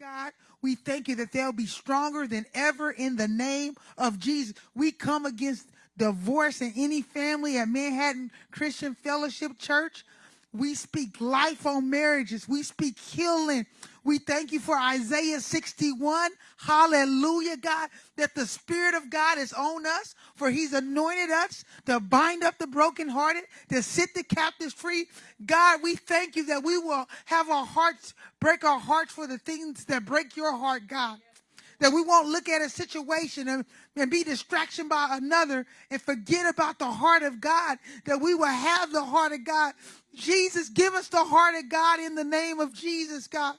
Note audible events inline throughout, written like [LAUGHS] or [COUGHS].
God. We thank you that they'll be stronger than ever in the name of Jesus. We come against divorce in any family at Manhattan Christian Fellowship Church. We speak life on marriages. We speak healing. We thank you for Isaiah 61. Hallelujah, God, that the Spirit of God is on us, for He's anointed us to bind up the brokenhearted, to set the captives free. God, we thank you that we will have our hearts, break our hearts for the things that break your heart, God. That we won't look at a situation and, and be distraction by another and forget about the heart of God. That we will have the heart of God. Jesus, give us the heart of God in the name of Jesus, God.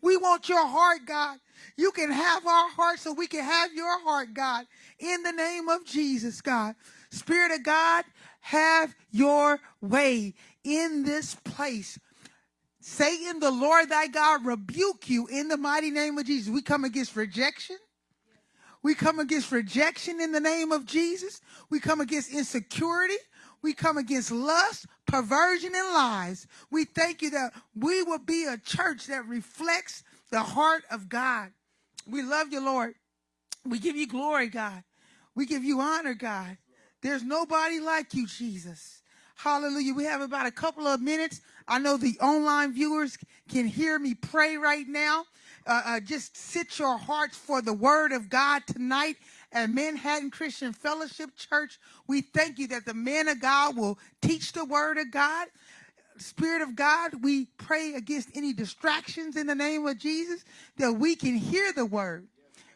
We want your heart, God. You can have our heart so we can have your heart, God, in the name of Jesus, God. Spirit of God, have your way in this place. Satan, the Lord thy God, rebuke you in the mighty name of Jesus. We come against rejection. We come against rejection in the name of Jesus. We come against insecurity. We come against lust, perversion, and lies. We thank you that we will be a church that reflects the heart of God. We love you, Lord. We give you glory, God. We give you honor, God. There's nobody like you, Jesus. Hallelujah. We have about a couple of minutes. I know the online viewers can hear me pray right now. Uh, uh, just sit your hearts for the word of God tonight at Manhattan Christian Fellowship Church. We thank you that the man of God will teach the word of God. Spirit of God, we pray against any distractions in the name of Jesus that we can hear the word.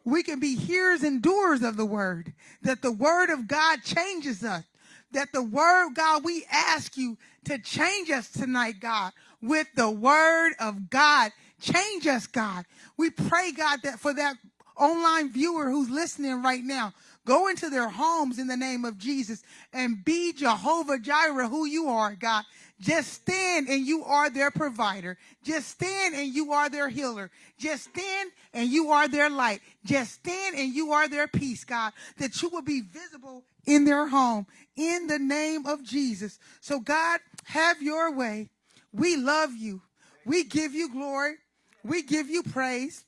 We can be hearers and doers of the word, that the word of God changes us. That the word, God, we ask you to change us tonight, God, with the word of God. Change us, God. We pray, God, that for that online viewer who's listening right now, go into their homes in the name of Jesus and be Jehovah Jireh, who you are, God. Just stand and you are their provider. Just stand and you are their healer. Just stand and you are their light. Just stand and you are their peace, God, that you will be visible in their home in the name of Jesus. So, God, have your way. We love you. We give you glory. We give you praise.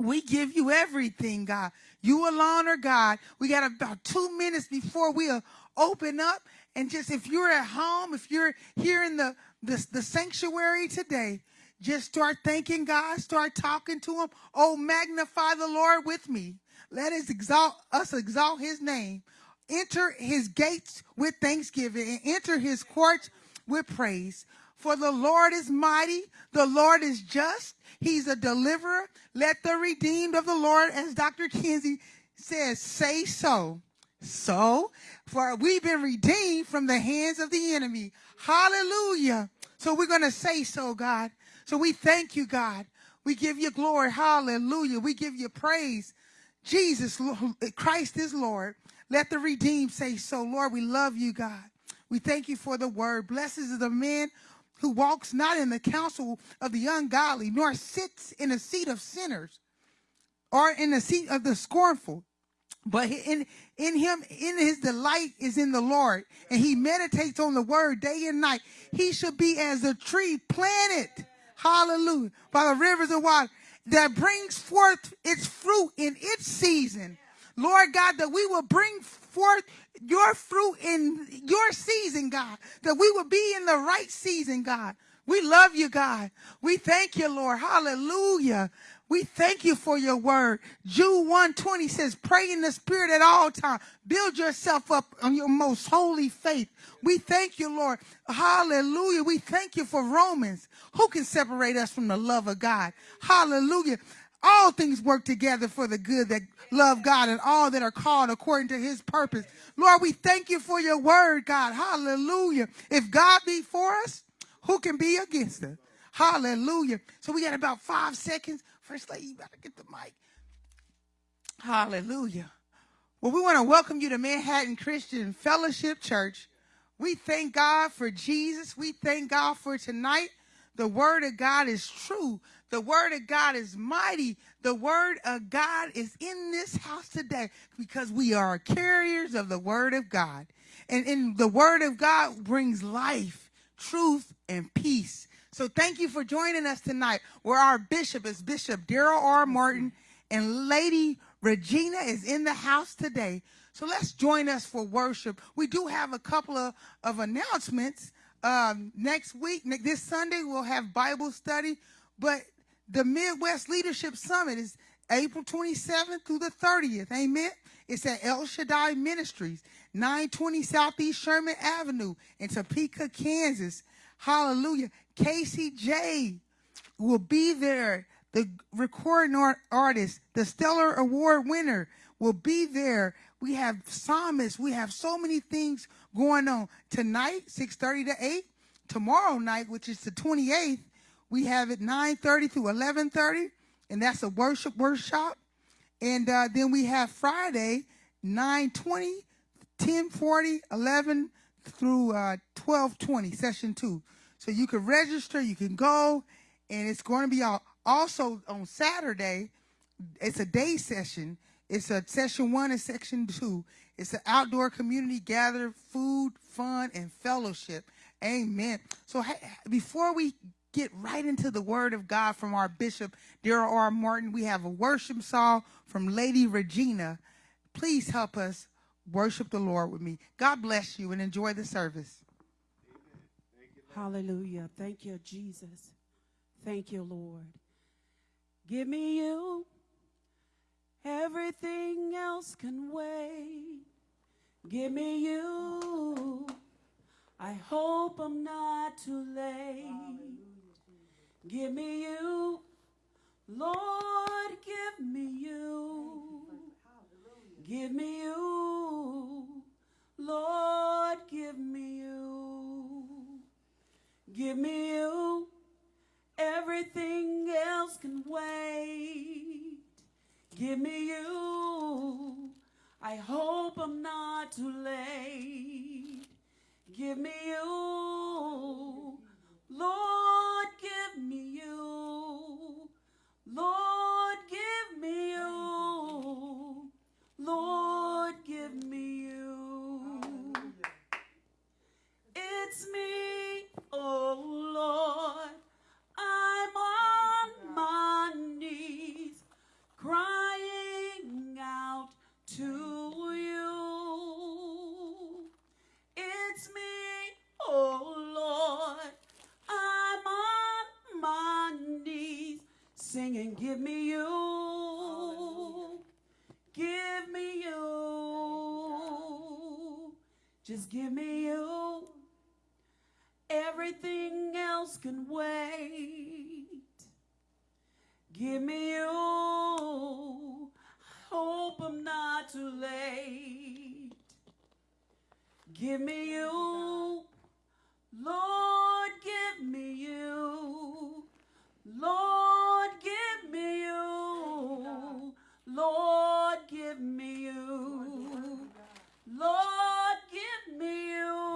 We give you everything, God. You alone are God. We got about two minutes before we open up. And just if you're at home, if you're here in the, the, the sanctuary today, just start thanking God, start talking to Him. Oh, magnify the Lord with me. Let us exalt us exalt His name. Enter His gates with thanksgiving and enter His courts with praise. For the Lord is mighty, the Lord is just, He's a deliverer. Let the redeemed of the Lord, as Dr. Kinsey says, say so. So, for we've been redeemed from the hands of the enemy. Hallelujah. So we're going to say so, God. So we thank you, God. We give you glory. Hallelujah. We give you praise. Jesus, Christ is Lord. Let the redeemed say so. Lord, we love you, God. We thank you for the word. Blessed is the man who walks not in the counsel of the ungodly, nor sits in the seat of sinners, or in the seat of the scornful. But in, in him, in his delight is in the Lord, and he meditates on the word day and night. He should be as a tree planted, hallelujah, by the rivers of water that brings forth its fruit in its season. Lord God, that we will bring forth your fruit in your season, God, that we will be in the right season, God. We love you, God. We thank you, Lord. Hallelujah. We thank you for your word. Jude 120 says, pray in the spirit at all times. Build yourself up on your most holy faith. We thank you, Lord. Hallelujah. We thank you for Romans. Who can separate us from the love of God? Hallelujah. All things work together for the good that love God and all that are called according to his purpose. Lord, we thank you for your word, God. Hallelujah. If God be for us, who can be against us? Hallelujah. So we got about five seconds. First lady, you better get the mic. Hallelujah. Well, we want to welcome you to Manhattan Christian Fellowship Church. We thank God for Jesus. We thank God for tonight. The word of God is true. The word of God is mighty. The word of God is in this house today because we are carriers of the word of God. And, and the word of God brings life, truth, and peace. So thank you for joining us tonight, where our bishop is Bishop Daryl R. Martin and Lady Regina is in the house today. So let's join us for worship. We do have a couple of, of announcements. Um, next week, this Sunday, we'll have Bible study, but the Midwest Leadership Summit is April 27th through the 30th. Amen. It's at El Shaddai Ministries, 920 Southeast Sherman Avenue in Topeka, Kansas. Hallelujah. Casey J will be there. The recording art artist, the Stellar Award winner will be there. We have psalmists. We have so many things going on. Tonight, 6.30 to 8. Tomorrow night, which is the 28th, we have it 9.30 through 11.30, and that's a worship workshop. And uh, then we have Friday, 9.20, 10.40, 11 through uh, 12.20, session two. So you can register, you can go, and it's going to be also on Saturday. It's a day session. It's a session one and section two. It's an outdoor community gather, food, fun, and fellowship. Amen. So hey, before we get right into the word of God from our bishop, Daryl R. Martin, we have a worship song from Lady Regina. Please help us worship the Lord with me. God bless you and enjoy the service. Hallelujah. Thank you, Jesus. Thank you, Lord. Give me you. Everything else can wait. Give me you. I hope I'm not too late. Give me you. Lord, give me you. Give me you. Lord, give me you. Give me you. Everything else can wait. Give me you. I hope I'm not too late. Give me you. Lord, give me you. Lord, give me you. Lord, give me you. It's me, oh Lord. I'm on my knees crying out to you. It's me, oh singing, Give me you. Give me you. Just give me you. Everything else can wait. Give me you. I hope I'm not too late. Give me you. Lord, give me you. Lord, give me you. Lord, give me you. Lord, give me you.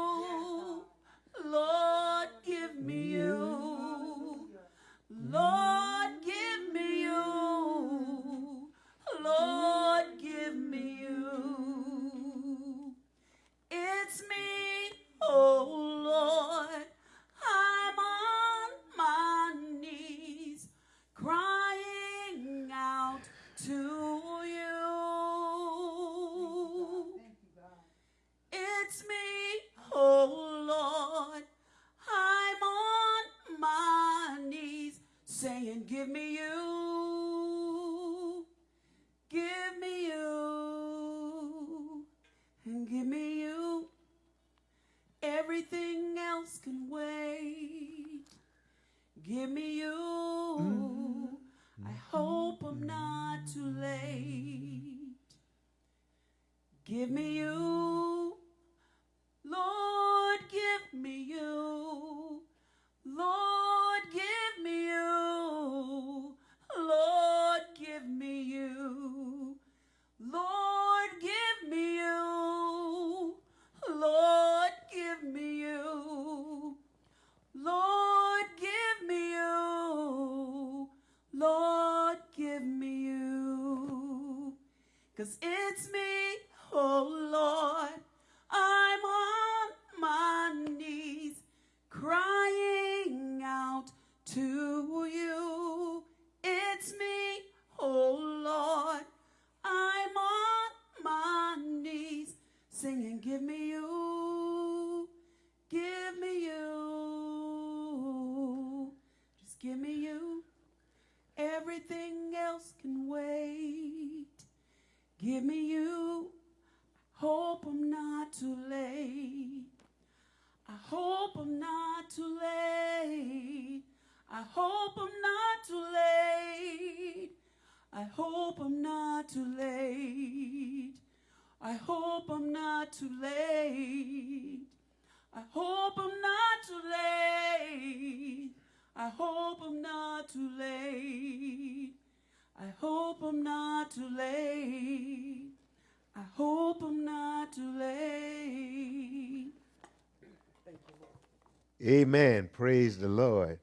Amen. Praise the Lord.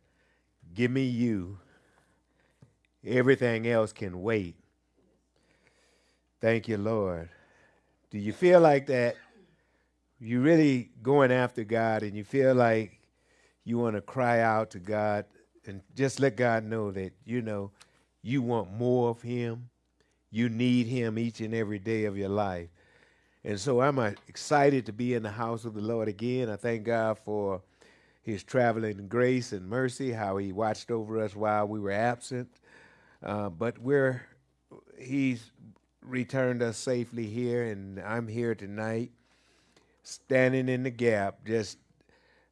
Give me you. Everything else can wait. Thank you, Lord. Do you feel like that? You really going after God and you feel like you want to cry out to God and just let God know that, you know, you want more of Him. You need Him each and every day of your life. And so I'm uh, excited to be in the house of the Lord again. I thank God for his traveling grace and mercy, how he watched over us while we were absent. Uh, but we're he's returned us safely here, and I'm here tonight, standing in the gap, just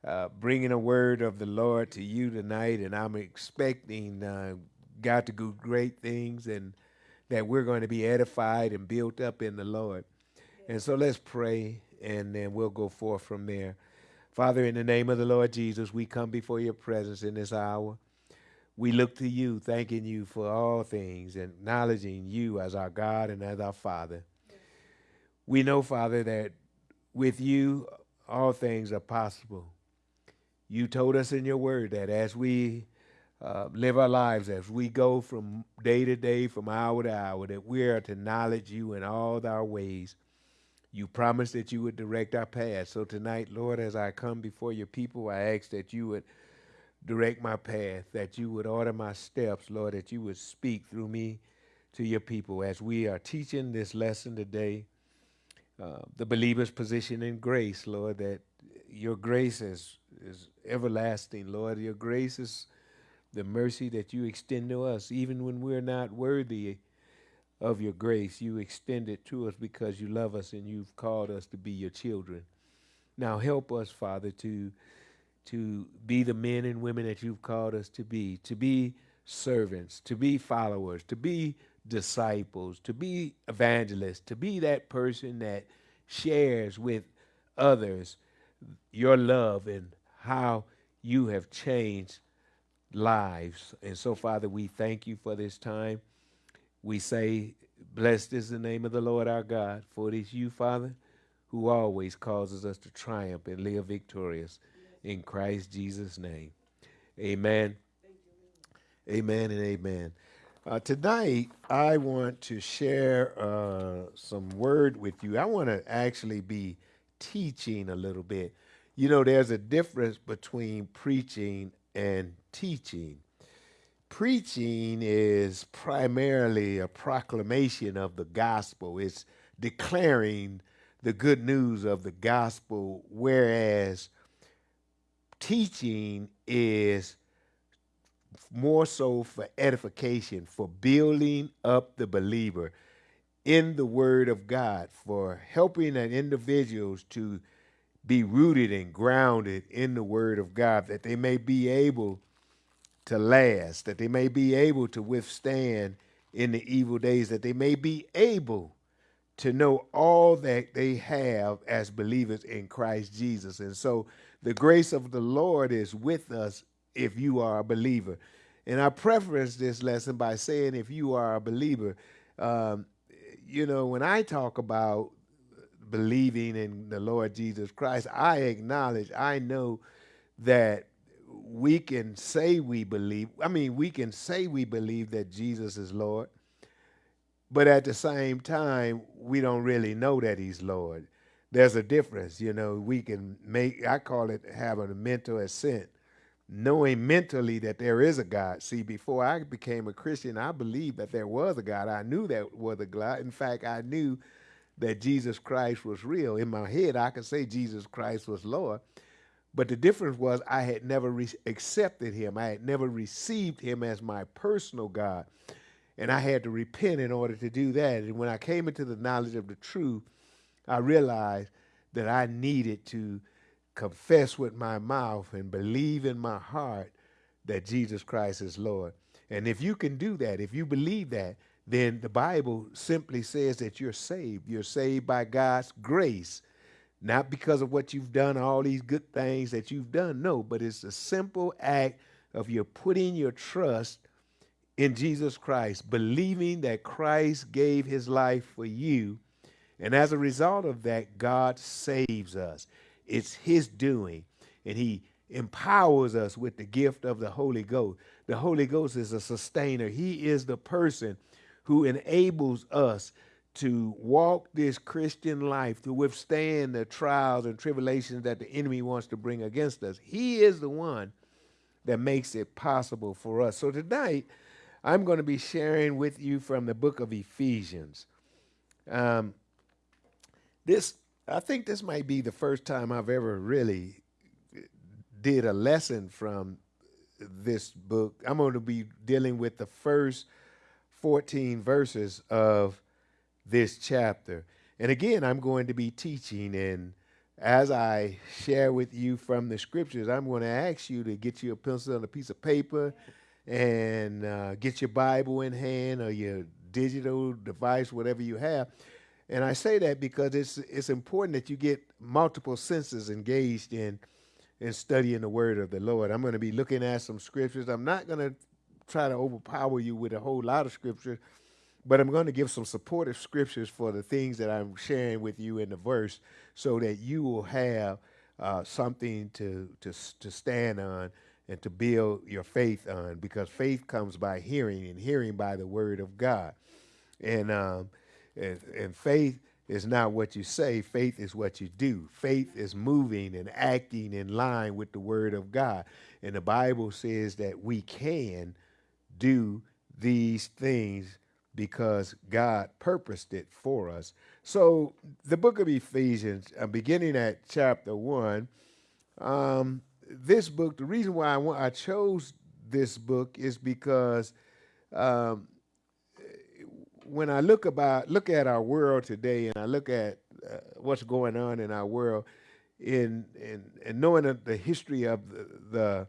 uh, bringing a word of the Lord to you tonight. And I'm expecting uh, God to do great things, and that we're going to be edified and built up in the Lord. And so let's pray, and then we'll go forth from there. Father, in the name of the Lord Jesus, we come before your presence in this hour. We look to you, thanking you for all things, acknowledging you as our God and as our Father. We know, Father, that with you all things are possible. You told us in your word that as we uh, live our lives, as we go from day to day, from hour to hour, that we are to acknowledge you in all our ways you promised that you would direct our path. So tonight, Lord, as I come before your people, I ask that you would direct my path, that you would order my steps, Lord, that you would speak through me to your people as we are teaching this lesson today. Uh, the believer's position in grace, Lord, that your grace is, is everlasting, Lord. Your grace is the mercy that you extend to us, even when we're not worthy of your grace. You extend it to us because you love us and you've called us to be your children. Now help us, Father, to to be the men and women that you've called us to be, to be servants, to be followers, to be disciples, to be evangelists, to be that person that shares with others your love and how you have changed lives. And so, Father, we thank you for this time we say, Blessed is the name of the Lord our God, for it is you, Father, who always causes us to triumph and live victorious in Christ Jesus' name. Amen. Amen and amen. Uh, tonight, I want to share uh, some word with you. I want to actually be teaching a little bit. You know, there's a difference between preaching and teaching preaching is primarily a proclamation of the gospel. It's declaring the good news of the gospel, whereas teaching is more so for edification, for building up the believer in the word of God, for helping an individuals to be rooted and grounded in the word of God, that they may be able to last, that they may be able to withstand in the evil days, that they may be able to know all that they have as believers in Christ Jesus. And so the grace of the Lord is with us if you are a believer. And I preface this lesson by saying, if you are a believer, um, you know, when I talk about believing in the Lord Jesus Christ, I acknowledge, I know that we can say we believe, I mean, we can say we believe that Jesus is Lord, but at the same time, we don't really know that he's Lord. There's a difference, you know. We can make, I call it having a mental assent knowing mentally that there is a God. See, before I became a Christian, I believed that there was a God. I knew that was a God. In fact, I knew that Jesus Christ was real. In my head, I could say Jesus Christ was Lord. But the difference was I had never accepted him. I had never received him as my personal God. And I had to repent in order to do that. And when I came into the knowledge of the truth, I realized that I needed to confess with my mouth and believe in my heart that Jesus Christ is Lord. And if you can do that, if you believe that, then the Bible simply says that you're saved. You're saved by God's grace, not because of what you've done, all these good things that you've done. No, but it's a simple act of you putting your trust in Jesus Christ, believing that Christ gave his life for you. And as a result of that, God saves us. It's his doing. And he empowers us with the gift of the Holy Ghost. The Holy Ghost is a sustainer. He is the person who enables us to walk this Christian life, to withstand the trials and tribulations that the enemy wants to bring against us. He is the one that makes it possible for us. So tonight, I'm going to be sharing with you from the book of Ephesians. Um, this, I think, this might be the first time I've ever really did a lesson from this book. I'm going to be dealing with the first 14 verses of this chapter. And again, I'm going to be teaching. And as I share with you from the scriptures, I'm going to ask you to get you a pencil and a piece of paper and uh, get your Bible in hand or your digital device, whatever you have. And I say that because it's it's important that you get multiple senses engaged in in studying the word of the Lord. I'm going to be looking at some scriptures. I'm not going to try to overpower you with a whole lot of scripture, but I'm going to give some supportive scriptures for the things that I'm sharing with you in the verse so that you will have uh, something to, to, to stand on and to build your faith on because faith comes by hearing and hearing by the word of God. And, um, and, and faith is not what you say, faith is what you do. Faith is moving and acting in line with the word of God. And the Bible says that we can do these things because God purposed it for us. So, the book of Ephesians, uh, beginning at chapter one. Um, this book, the reason why I, want, I chose this book is because um, when I look about look at our world today, and I look at uh, what's going on in our world, in in, in knowing the, history of the, the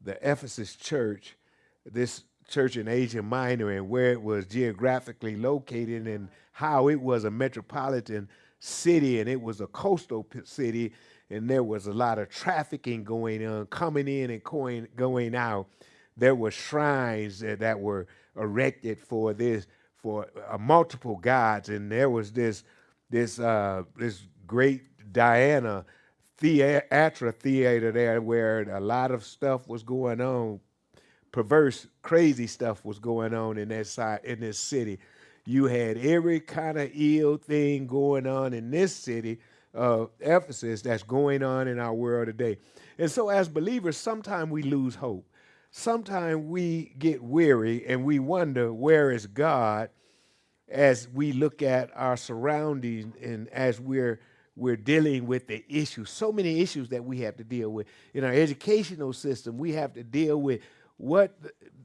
the Ephesus church, this church in Asia Minor and where it was geographically located and how it was a metropolitan city and it was a coastal city and there was a lot of trafficking going on, coming in and going, going out. There were shrines that, that were erected for this, for uh, multiple gods, and there was this, this, uh, this great Diana theater theater there where a lot of stuff was going on perverse, crazy stuff was going on in that side in this city. You had every kind of ill thing going on in this city of Ephesus that's going on in our world today. And so, as believers, sometimes we lose hope. Sometimes we get weary and we wonder where is God as we look at our surroundings and as we're we're dealing with the issues, so many issues that we have to deal with. In our educational system, we have to deal with what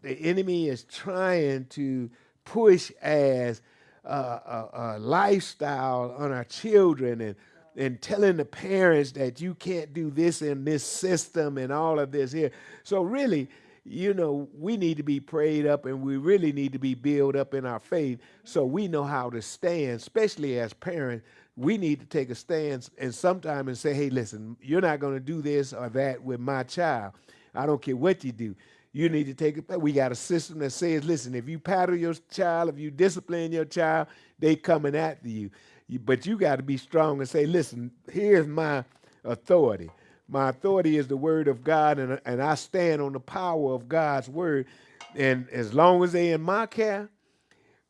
the enemy is trying to push as a, a, a lifestyle on our children and and telling the parents that you can't do this in this system and all of this here. So really, you know, we need to be prayed up and we really need to be built up in our faith so we know how to stand, especially as parents. We need to take a stance and sometime and say, hey, listen, you're not going to do this or that with my child. I don't care what you do. You need to take it. We got a system that says, listen, if you paddle your child, if you discipline your child, they coming after you. you but you got to be strong and say, listen, here's my authority. My authority is the word of God, and, and I stand on the power of God's word. And as long as they in my care,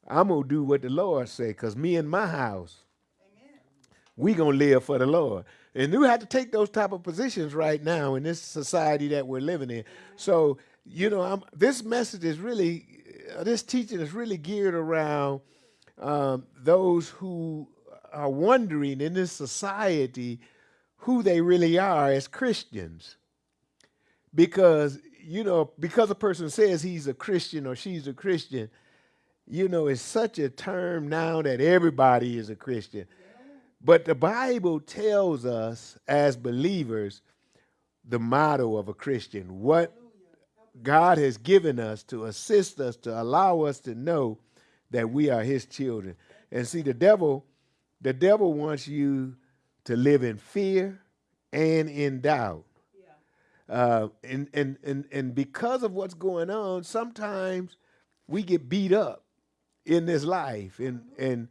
I'm gonna do what the Lord say, because me and my house, Amen. we gonna live for the Lord. And you have to take those type of positions right now in this society that we're living in. So, you know, I'm, this message is really, uh, this teaching is really geared around um, those who are wondering in this society who they really are as Christians. Because, you know, because a person says he's a Christian or she's a Christian, you know, it's such a term now that everybody is a Christian. But the Bible tells us as believers the motto of a Christian, what God has given us to assist us, to allow us to know that we are his children. And see, the devil, the devil wants you to live in fear and in doubt. Uh, and, and, and, and because of what's going on, sometimes we get beat up in this life and, and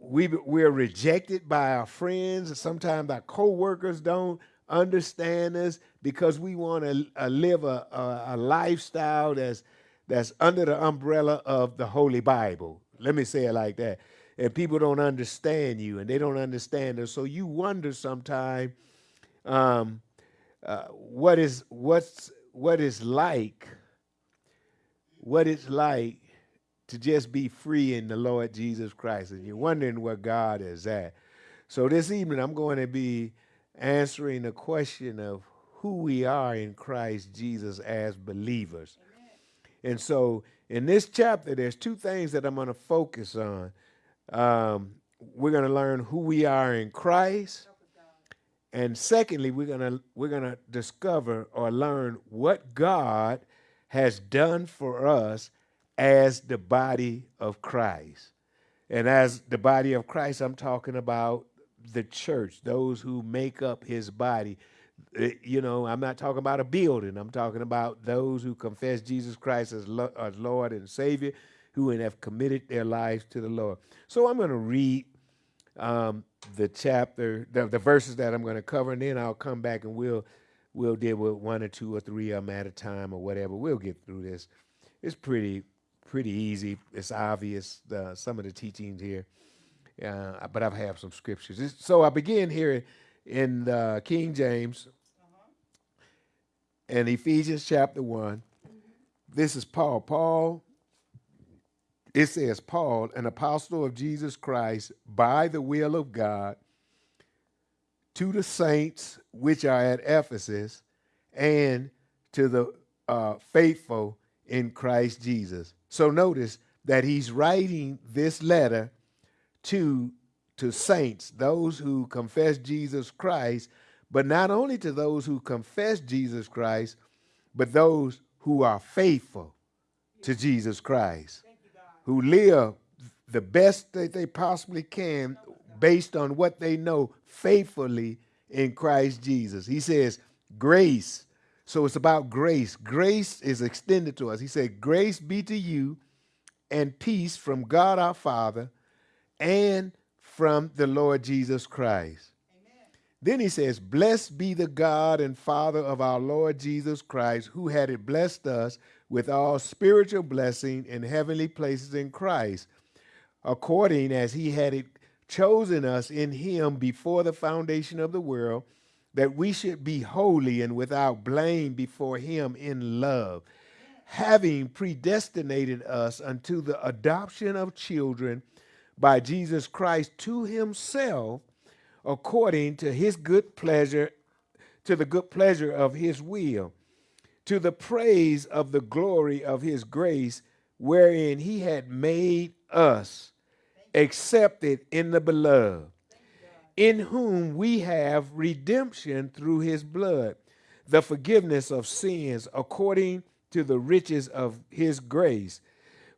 we, we're rejected by our friends. and Sometimes our co-workers don't understand us because we want to uh, live a, a, a lifestyle that's, that's under the umbrella of the Holy Bible. Let me say it like that. And people don't understand you and they don't understand us. So you wonder sometimes um, uh, what is what's what is like what it's like to just be free in the Lord Jesus Christ. And you're wondering where God is at. So this evening, I'm going to be answering the question of who we are in Christ Jesus as believers. Amen. And so in this chapter, there's two things that I'm going to focus on. Um, we're going to learn who we are in Christ. And secondly, we're going to we're going to discover or learn what God has done for us as the body of Christ. And as the body of Christ, I'm talking about the church, those who make up his body. Eh, you know, I'm not talking about a building. I'm talking about those who confess Jesus Christ as, Lo as Lord and Savior, who have committed their lives to the Lord. So I'm going to read um, the chapter, the, the verses that I'm going to cover, and then I'll come back and we'll we'll deal with one or two or three of them at a time or whatever. We'll get through this. It's pretty pretty easy. It's obvious uh, some of the teachings here, uh, but I have some scriptures. So I begin here in the King James and Ephesians chapter one. This is Paul. Paul. It says, Paul, an apostle of Jesus Christ, by the will of God, to the saints which are at Ephesus, and to the uh, faithful in Christ Jesus. So notice that he's writing this letter to, to saints, those who confess Jesus Christ, but not only to those who confess Jesus Christ, but those who are faithful to Jesus Christ, who live the best that they possibly can based on what they know faithfully in Christ Jesus. He says, grace so it's about grace. Grace is extended to us. He said, Grace be to you and peace from God our Father and from the Lord Jesus Christ. Amen. Then he says, Blessed be the God and Father of our Lord Jesus Christ, who had it blessed us with all spiritual blessing in heavenly places in Christ, according as he had it chosen us in him before the foundation of the world that we should be holy and without blame before him in love, having predestinated us unto the adoption of children by Jesus Christ to himself, according to his good pleasure, to the good pleasure of his will, to the praise of the glory of his grace, wherein he had made us accepted in the beloved in whom we have redemption through his blood, the forgiveness of sins according to the riches of his grace,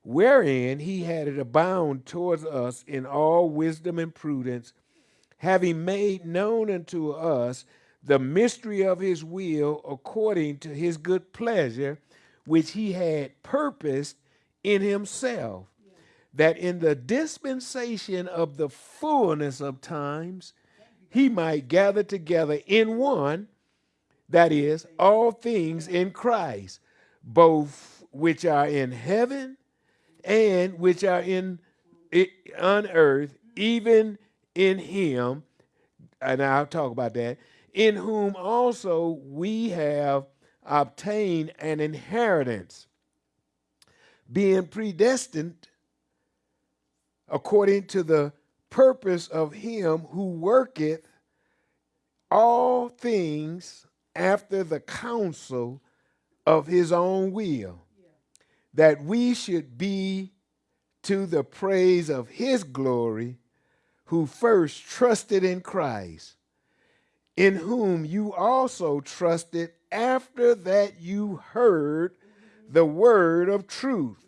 wherein he had it abound towards us in all wisdom and prudence, having made known unto us the mystery of his will according to his good pleasure, which he had purposed in himself that in the dispensation of the fullness of times, he might gather together in one, that is, all things in Christ, both which are in heaven and which are in on earth, even in him, and I'll talk about that, in whom also we have obtained an inheritance, being predestined according to the purpose of him who worketh all things after the counsel of his own will, that we should be to the praise of his glory, who first trusted in Christ, in whom you also trusted after that you heard the word of truth,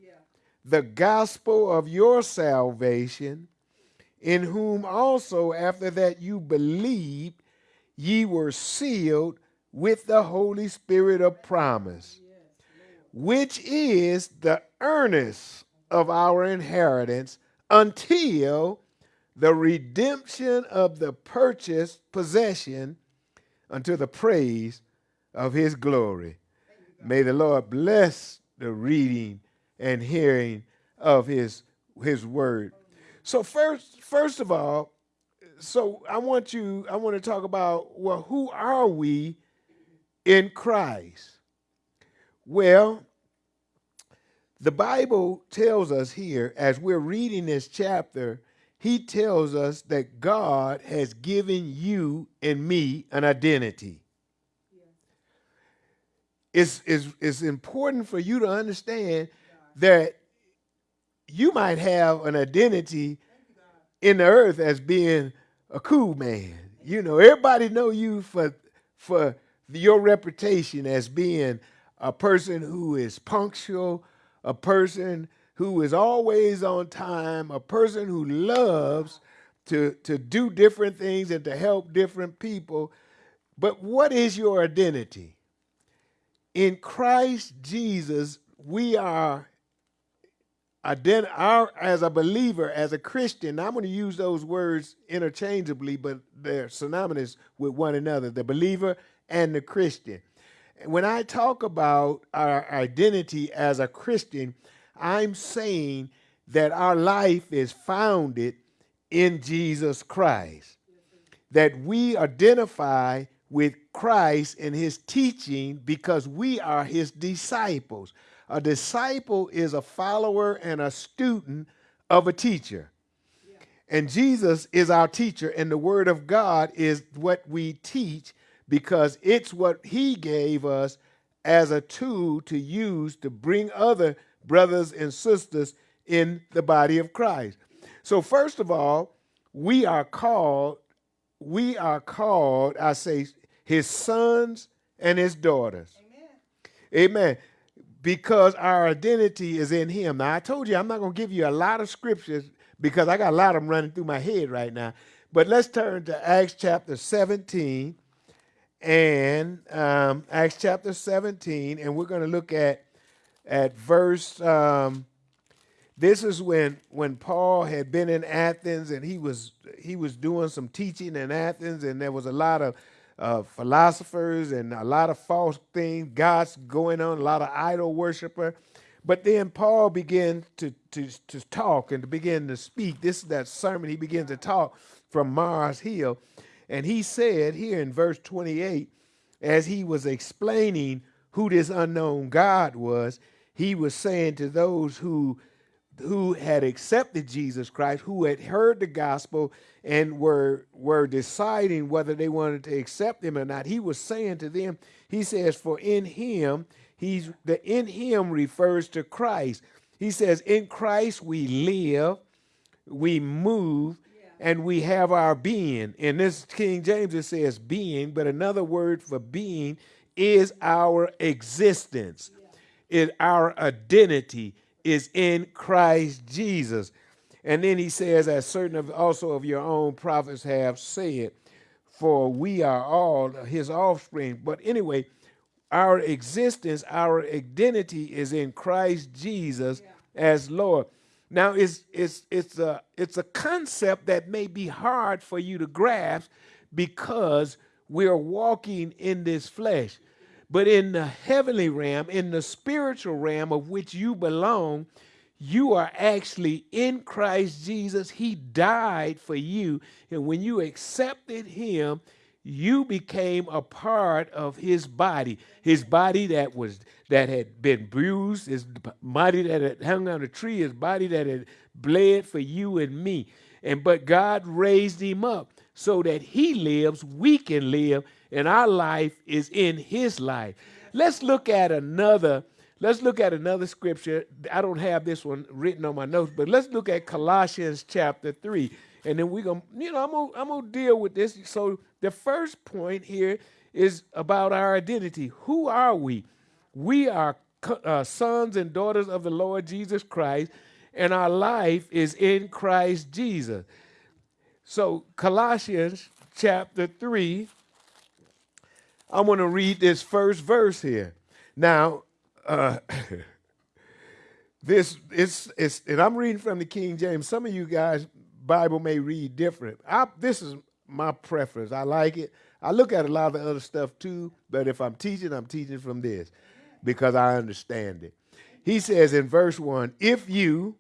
the gospel of your salvation, in whom also after that you believed, ye were sealed with the Holy Spirit of promise, which is the earnest of our inheritance until the redemption of the purchased possession unto the praise of his glory. May the Lord bless the reading and hearing of his his word. So first first of all, so I want you I want to talk about well who are we in Christ? Well, the Bible tells us here, as we're reading this chapter, he tells us that God has given you and me an identity. It's, it's, it's important for you to understand that you might have an identity in the earth as being a cool man. You know, everybody know you for for your reputation as being a person who is punctual, a person who is always on time, a person who loves to, to do different things and to help different people. But what is your identity? In Christ Jesus, we are ident- our, as a believer, as a Christian, I'm going to use those words interchangeably, but they're synonymous with one another. The believer and the Christian. When I talk about our identity as a Christian, I'm saying that our life is founded in Jesus Christ, that we identify with Christ and his teaching because we are his disciples. A disciple is a follower and a student of a teacher. And Jesus is our teacher, and the Word of God is what we teach because it's what he gave us as a tool to use to bring other brothers and sisters in the body of Christ. So first of all, we are called we are called, I say his sons and his daughters. Amen. Amen. Because our identity is in him. Now I told you I'm not going to give you a lot of scriptures because I got a lot of them running through my head right now. But let's turn to Acts chapter 17 and um, Acts chapter 17, and we're going to look at at verse. Um, this is when when Paul had been in Athens, and he was he was doing some teaching in Athens, and there was a lot of uh, philosophers and a lot of false things, gods going on, a lot of idol worshiper. But then Paul began to, to, to talk and to begin to speak. This is that sermon. He begins to talk from Mars Hill. And he said here in verse 28, as he was explaining who this unknown God was, he was saying to those who who had accepted Jesus Christ, who had heard the gospel and were were deciding whether they wanted to accept him or not. He was saying to them, he says, "For in him, he's the in him refers to Christ. He says, in Christ we live, we move, and we have our being. In this King James, it says being, but another word for being is our existence. Yeah. It, our identity is in Christ Jesus. And then he says, as certain of also of your own prophets have said, for we are all his offspring. But anyway, our existence, our identity is in Christ Jesus yeah. as Lord. Now it's it's it's a it's a concept that may be hard for you to grasp because we're walking in this flesh. But in the heavenly realm, in the spiritual realm of which you belong, you are actually in Christ Jesus. He died for you. And when you accepted him, you became a part of his body. His body that was that had been bruised, his body that had hung on a tree, his body that had bled for you and me. And but God raised him up so that he lives, we can live, and our life is in his life. Let's look at another Let's look at another scripture. I don't have this one written on my notes, but let's look at Colossians chapter 3. And then we're to, you know, I'm gonna, I'm gonna deal with this. So the first point here is about our identity. Who are we? We are uh, sons and daughters of the Lord Jesus Christ, and our life is in Christ Jesus. So, Colossians chapter 3, I'm going to read this first verse here. Now, uh, [LAUGHS] this is and I'm reading from the King James. Some of you guys Bible may read different. I, this is my preference. I like it. I look at a lot of the other stuff too, but if I'm teaching, I'm teaching from this because I understand it. He says in verse 1, if you,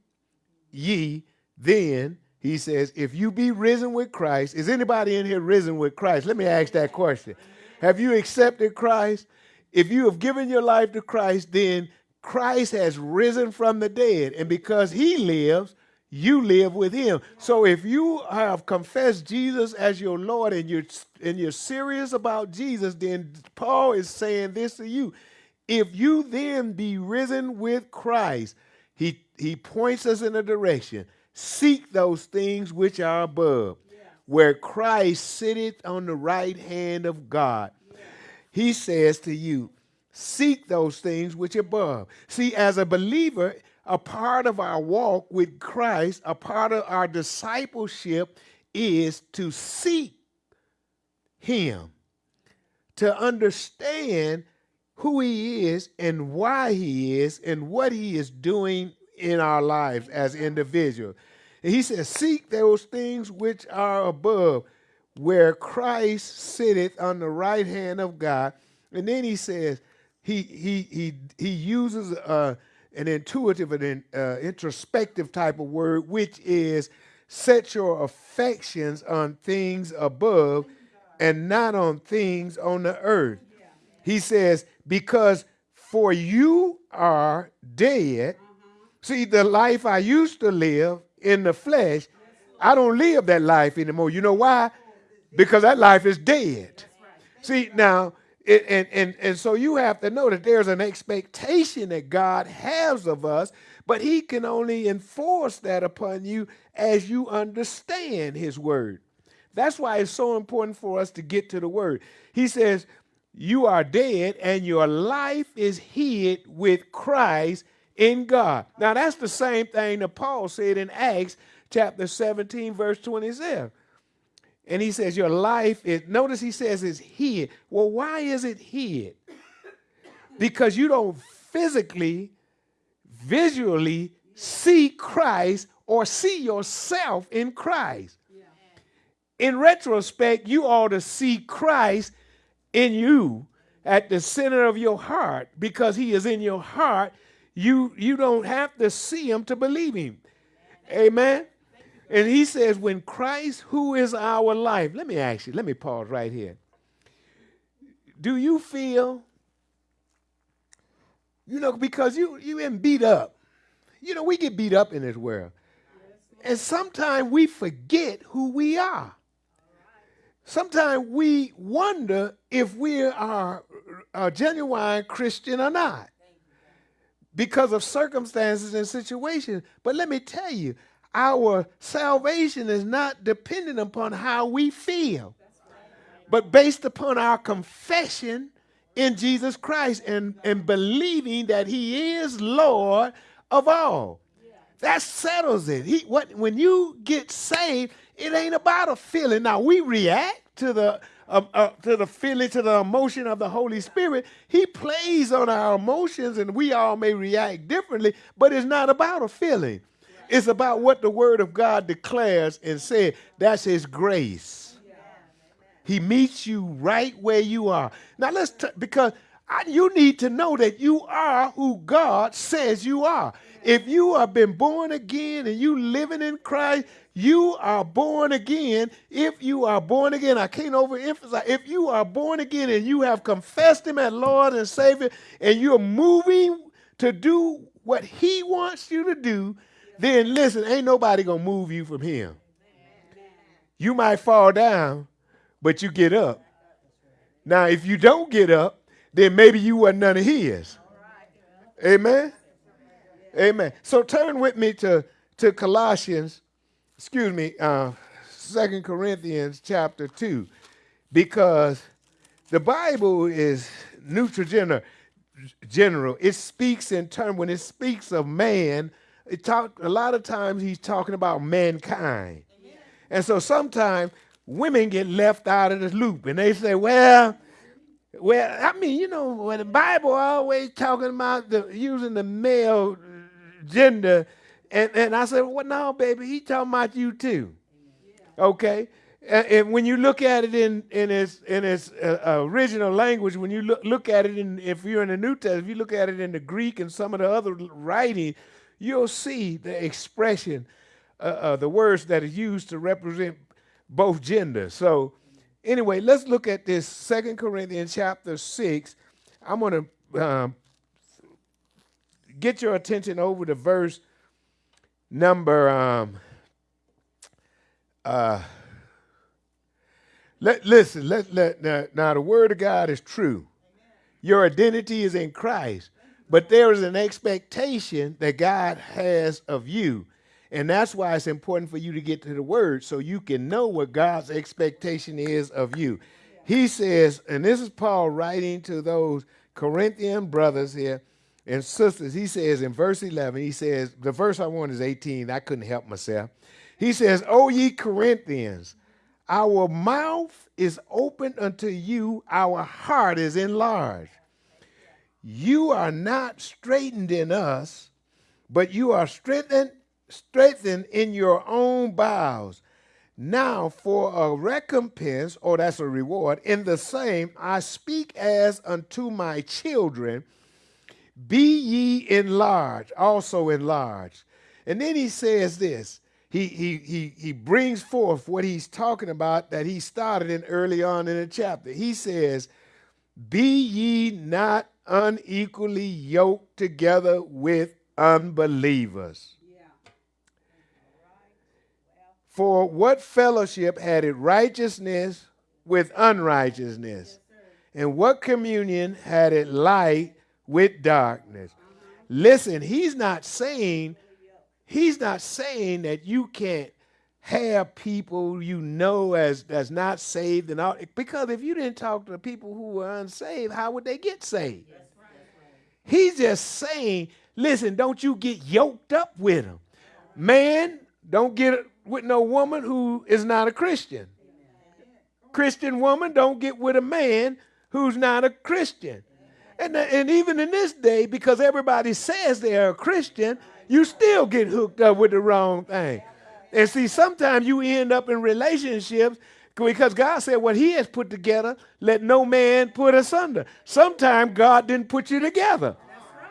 ye, then, he says, if you be risen with Christ, is anybody in here risen with Christ? Let me ask that question. Have you accepted Christ? if you have given your life to Christ, then Christ has risen from the dead. And because he lives, you live with him. So if you have confessed Jesus as your Lord and you're and you're serious about Jesus, then Paul is saying this to you. If you then be risen with Christ, he he points us in a direction. Seek those things which are above, yeah. where Christ sitteth on the right hand of God he says to you, seek those things which are above. See, as a believer, a part of our walk with Christ, a part of our discipleship is to seek him, to understand who he is and why he is and what he is doing in our lives as individuals. And he says, seek those things which are above where Christ sitteth on the right hand of God. And then he says, he, he, he, he uses uh, an intuitive and uh, introspective type of word, which is set your affections on things above and not on things on the earth. He says, because for you are dead. See, the life I used to live in the flesh, I don't live that life anymore. You know why? because that life is dead. See, now, it, and, and, and so you have to know that there's an expectation that God has of us, but He can only enforce that upon you as you understand His word. That's why it's so important for us to get to the word. He says, You are dead, and your life is hid with Christ in God. Now, that's the same thing that Paul said in Acts chapter 17, verse 27. And he says, Your life is, notice he says it's hid. Well, why is it hid? Because you don't physically, visually see Christ or see yourself in Christ. In retrospect, you ought to see Christ in you at the center of your heart because he is in your heart. You, you don't have to see him to believe him. Amen. And he says, when Christ, who is our life, let me ask you, let me pause right here. Do you feel, you know, because you you been beat up. You know, we get beat up in this world. And sometimes we forget who we are. Sometimes we wonder if we are a genuine Christian or not because of circumstances and situations. But let me tell you, our salvation is not dependent upon how we feel, but based upon our confession in Jesus Christ and, and believing that He is Lord of all. That settles it. He, what, when you get saved, it ain't about a feeling. Now, we react to the uh, uh, to the feeling, to the emotion of the Holy Spirit. He plays on our emotions, and we all may react differently, but it's not about a feeling. It's about what the word of God declares and says. That's his grace. He meets you right where you are. Now let's because I, you need to know that you are who God says you are. If you have been born again and you living in Christ, you are born again. If you are born again, I can't overemphasize. If you are born again and you have confessed Him as Lord and Savior, and you're moving to do what He wants you to do, then listen, ain't nobody gonna move you from Him. You might fall down, but you get up. Now, if you don't get up, then maybe you were none of His. Amen. Amen. So turn with me to, to Colossians, excuse me, uh, 2 Corinthians chapter 2, because the Bible is neutral general. general. It speaks in terms, when it speaks of man, it talk, a lot of times he's talking about mankind. And so sometimes women get left out of the loop and they say, well, well, I mean, you know, when the Bible always talking about the using the male gender, and, and I said, well, no, baby, he talking about you too. Okay? And, and when you look at it in, in its, in its uh, original language, when you look, look at it in, if you're in the New Testament, if you look at it in the Greek and some of the other writing, you'll see the expression, uh, uh, the words that are used to represent both genders. So, anyway, let's look at this Second Corinthians chapter 6. I'm going to um, get your attention over to verse number um, uh, let listen let, let now, now the word of god is true your identity is in christ but there is an expectation that god has of you and that's why it's important for you to get to the word so you can know what god's expectation is of you he says and this is paul writing to those corinthian brothers here and sisters, he says in verse 11, he says, the verse I want is 18. I couldn't help myself. He says, O ye Corinthians, our mouth is open unto you, our heart is enlarged. You are not straitened in us, but you are strengthened, strengthened in your own bowels. Now, for a recompense, or that's a reward, in the same I speak as unto my children be ye enlarged, also enlarged. And then he says this. He, he, he, he brings forth what he's talking about that he started in early on in the chapter. He says, Be ye not unequally yoked together with unbelievers. For what fellowship had it righteousness with unrighteousness? and what communion had it light with darkness. Listen, he's not saying he's not saying that you can't have people you know as that's not saved and all because if you didn't talk to the people who were unsaved, how would they get saved? He's just saying, listen, don't you get yoked up with them. Man, don't get with no woman who is not a Christian. Christian woman, don't get with a man who's not a Christian. And, and even in this day, because everybody says they're a Christian, you still get hooked up with the wrong thing. And see, sometimes you end up in relationships because God said what he has put together, let no man put asunder. Sometimes God didn't put you together.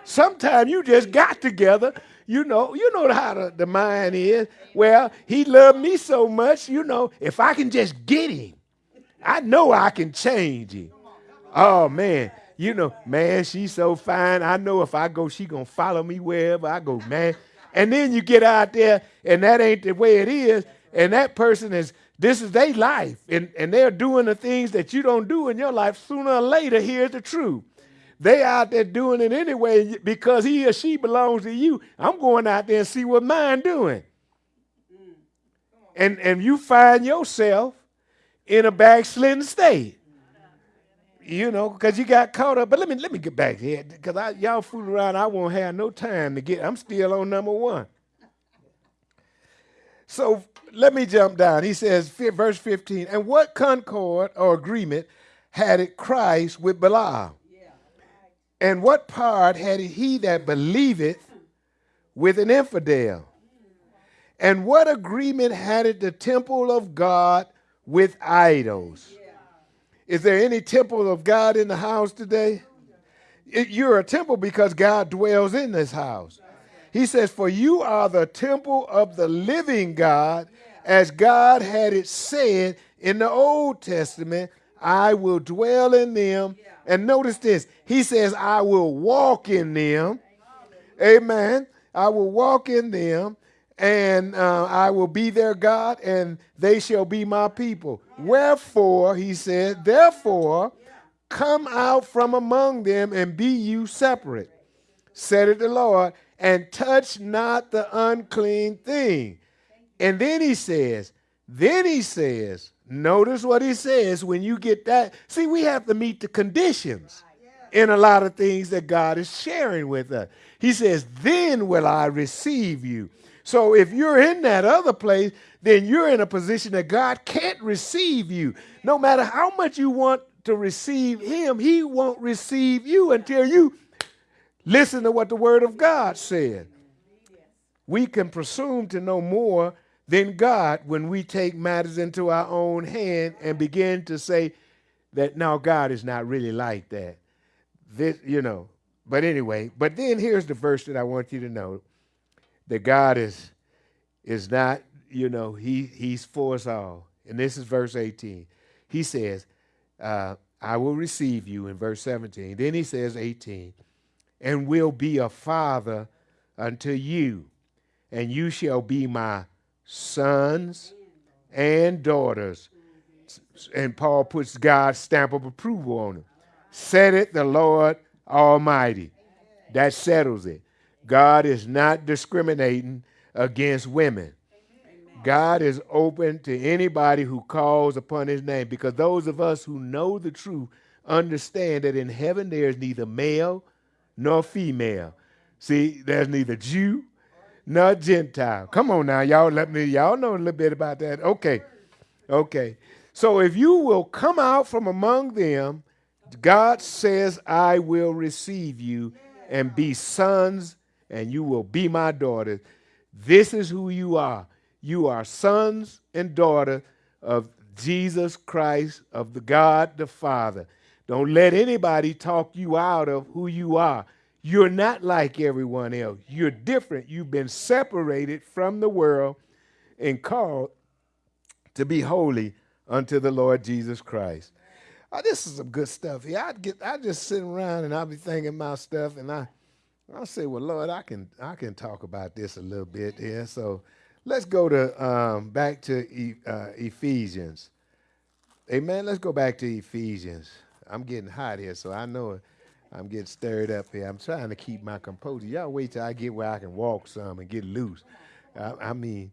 Sometimes you just got together. You know, you know how the, the mind is. Well, he loved me so much, you know, if I can just get him, I know I can change him. Oh man you know, man, she's so fine. I know if I go, she gonna follow me wherever I go, man. And then you get out there, and that ain't the way it is. And that person is, this is their life, and, and they're doing the things that you don't do in your life. Sooner or later, here's the truth. They out there doing it anyway because he or she belongs to you. I'm going out there and see what mine doing. And and you find yourself in a backslidden state you know, because you got caught up. But let me let me get back here, because I y'all fool around. I won't have no time to get. I'm still on number one. So let me jump down. He says, verse 15, and what concord or agreement had it Christ with Belial? And what part had he that believeth with an infidel? And what agreement had it the temple of God with idols? Is there any temple of God in the house today? It- You're a temple because God dwells in this house. He says, For you are the temple of the living God, as God had it said in the Old Testament, I will dwell in them. And notice this He says, I will walk in them. Amen. I will walk in them, and uh, I will be their God, and they shall be my people. Wherefore, he said, therefore, come out from among them and be you separate, said it the Lord, and touch not the unclean thing. And then he says, then he says, notice what he says when you get that. See, we have to meet the conditions in a lot of things that God is sharing with us. He says, Then will I receive you. So if you're in that other place, then you're in a position that God can't receive you. No matter how much you want to receive Him, He won't receive you until you listen to what the Word of God said. We can presume to know more than God when we take matters into our own hand and begin to say that now God is not really like that this, you know. But anyway, but then here's the verse that I want you to know that God is is not, you know, he he's for us all. And this is verse 18. He says, uh, I will receive you in verse 17. Then he says 18, and will be a father unto you, and you shall be my sons and daughters. And Paul puts God's stamp of approval on them said it the Lord Almighty. That settles it. God is not discriminating against women. God is open to anybody who calls upon his name because those of us who know the truth understand that in heaven there is neither male nor female. See, there's neither Jew nor Gentile. Come on now, y'all let me y'all know a little bit about that. Okay. Okay. So if you will come out from among them God says, I will receive you and be sons, and you will be my daughters. This is who you are. You are sons and daughters of Jesus Christ, of the God the Father. Don't let anybody talk you out of who you are. You're not like everyone else. You're different. You've been separated from the world and called to be holy unto the Lord Jesus Christ oh, this is some good stuff here. I'd get, I just sit around and I'll be thinking my stuff, and I, I'll say, well, Lord, I can, I can talk about this a little bit here. So let's go to um, back to e, uh, Ephesians. Amen. Let's go back to Ephesians. I'm getting hot here, so I know I'm getting stirred up here. I'm trying to keep my composure. Y'all wait till I get where I can walk some and get loose. I, I mean,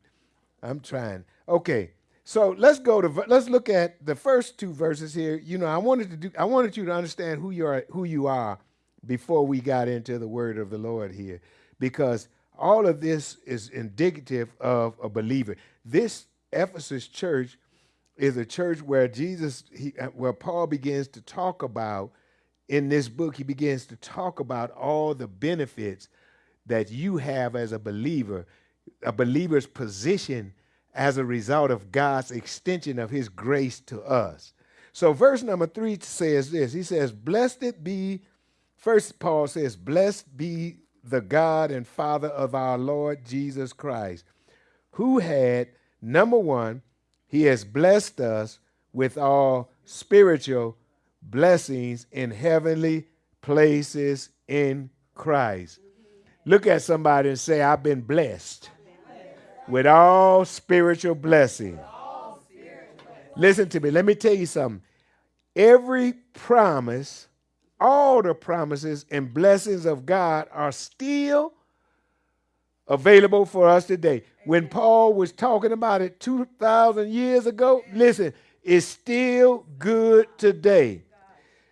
I'm trying. Okay, so let's go to let's look at the first two verses here. You know, I wanted to do I wanted you to understand who you are who you are before we got into the word of the Lord here, because all of this is indicative of a believer. This Ephesus church is a church where Jesus, he, uh, where Paul begins to talk about in this book, he begins to talk about all the benefits that you have as a believer, a believer's position as a result of God's extension of his grace to us. So, verse number three says this He says, Blessed be, first, Paul says, Blessed be the God and Father of our Lord Jesus Christ, who had, number one, he has blessed us with all spiritual blessings in heavenly places in Christ. Look at somebody and say, I've been blessed with all spiritual blessing. Listen to me. Let me tell you something. Every promise, all the promises and blessings of God are still available for us today. When Paul was talking about it 2,000 years ago, listen, it's still good today.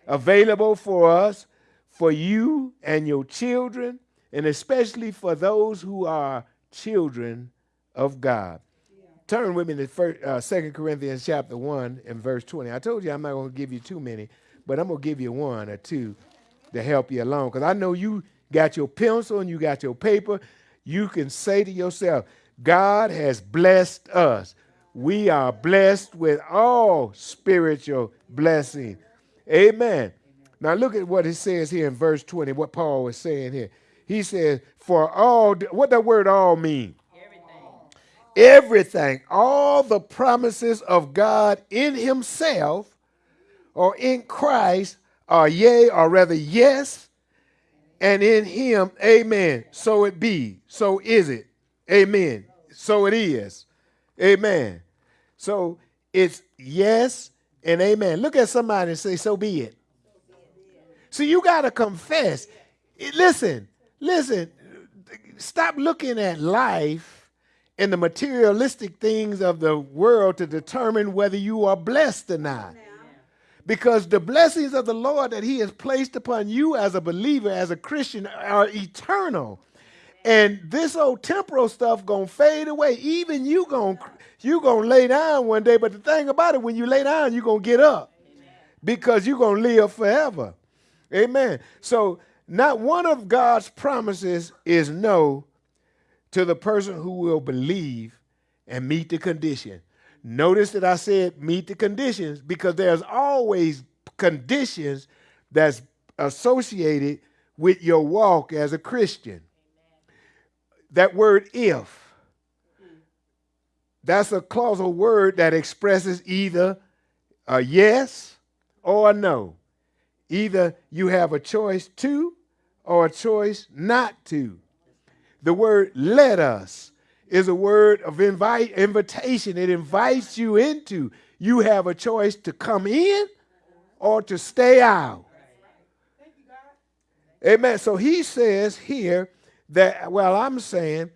Available for us, for you and your children, and especially for those who are children of God. Turn with me to first, uh, Corinthians chapter 1 and verse 20. I told you I'm not going to give you too many, but I'm going to give you one or two to help you along because I know you got your pencil and you got your paper. You can say to yourself, God has blessed us. We are blessed with all spiritual blessing. Amen. Now look at what it says here in verse 20, what Paul was saying here. He says, For all, what that word all mean? Everything. Everything. All the promises of God in himself or in Christ are yea, or rather yes, and in him, amen. So it be. So is it. Amen. So it is. Amen. So it's yes and amen. Look at somebody and say, so be it. So you got to confess. Listen, listen. Stop looking at life and the materialistic things of the world to determine whether you are blessed or not. Because the blessings of the Lord that He has placed upon you as a believer, as a Christian, are eternal. And this old temporal stuff gonna fade away. Even you gonna you gonna lay down one day. But the thing about it, when you lay down, you're gonna get up because you're gonna live forever. Amen. So not one of God's promises is no to the person who will believe and meet the condition. Notice that I said meet the conditions because there's always conditions that's associated with your walk as a Christian. That word if, that's a clausal word that expresses either a yes or a no. Either you have a choice to or a choice not to. The word let us is a word of invite invitation. It invites you into. You have a choice to come in or to stay out. Amen. So he says here that well, I'm saying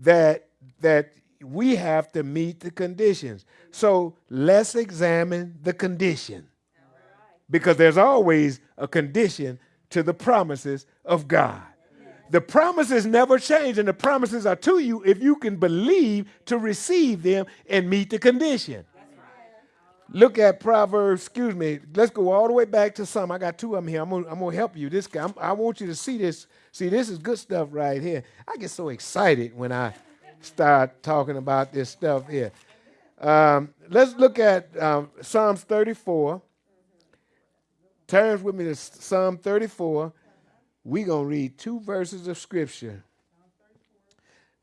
that that we have to meet the conditions. So let's examine the condition. Because there's always a condition to the promises of God. The promises never change, and the promises are to you if you can believe to receive them and meet the condition. Look at Proverbs, excuse me. Let's go all the way back to some. I got two of them here. I'm gonna, I'm gonna help you. This guy, I'm, i want you to see this. See, this is good stuff right here. I get so excited when I start talking about this stuff here. Um, let's look at um, Psalms 34. Turn with me to Psalm 34. We're going to read two verses of Scripture,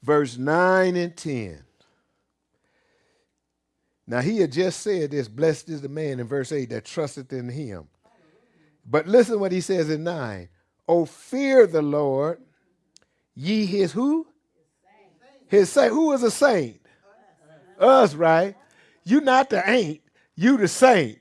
verse 9 and 10. Now, he had just said this blessed is the man in verse 8 that trusteth in him. But listen what he says in 9. Oh, fear the Lord, ye his who? His saint. Who is a saint? Us, right? You not the ain't, you the saint.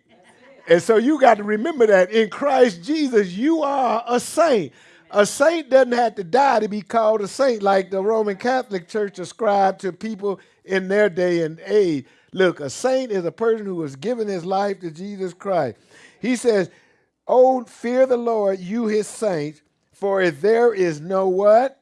And so you got to remember that in Christ Jesus, you are a saint. A saint doesn't have to die to be called a saint, like the Roman Catholic Church ascribed to people in their day and age. Look, a saint is a person who has given his life to Jesus Christ. He says, Oh, fear the Lord, you his saints, for if there is no what?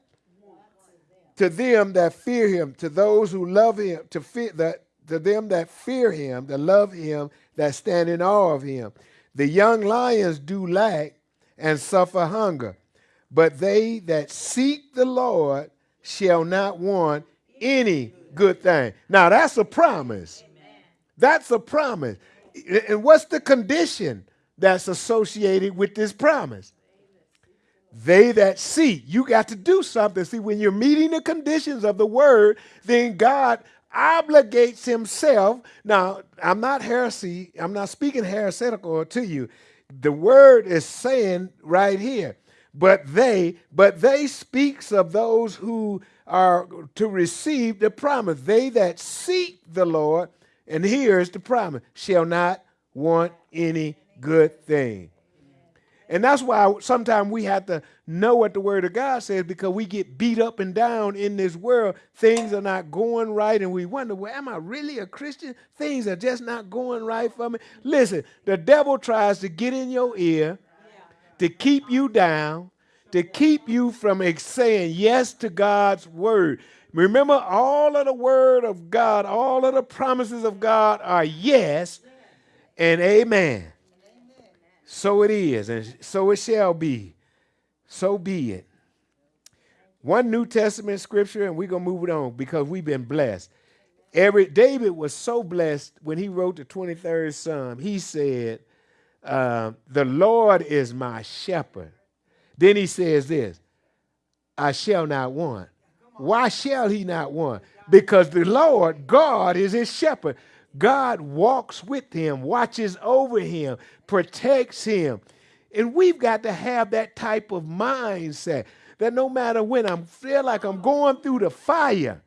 To them that fear him, to those who love him, to fear that to them that fear him, that love him, that stand in awe of him. The young lions do lack and suffer hunger, but they that seek the Lord shall not want any good thing. Now that's a promise. That's a promise. And what's the condition that's associated with this promise? They that seek. You got to do something. See, when you're meeting the conditions of the word, then God obligates himself. Now, I'm not heresy, I'm not speaking heretical to you. The word is saying right here, but they, but they speaks of those who are to receive the promise. They that seek the Lord, and here's the promise, shall not want any good thing. And that's why sometimes we have to know what the Word of God says because we get beat up and down in this world. Things are not going right, and we wonder, well, am I really a Christian? Things are just not going right for me. Listen, the devil tries to get in your ear to keep you down, to keep you from saying yes to God's Word. Remember, all of the Word of God, all of the promises of God are yes and amen. So it is, and so it shall be. So be it. One New Testament scripture, and we're gonna move it on because we've been blessed. Every David was so blessed when he wrote the 23rd Psalm. He said, uh, the Lord is my shepherd. Then he says this I shall not want. Why shall he not want? Because the Lord, God, is his shepherd. God walks with him, watches over him, protects him. And we've got to have that type of mindset that no matter when I feel like I'm going through the fire,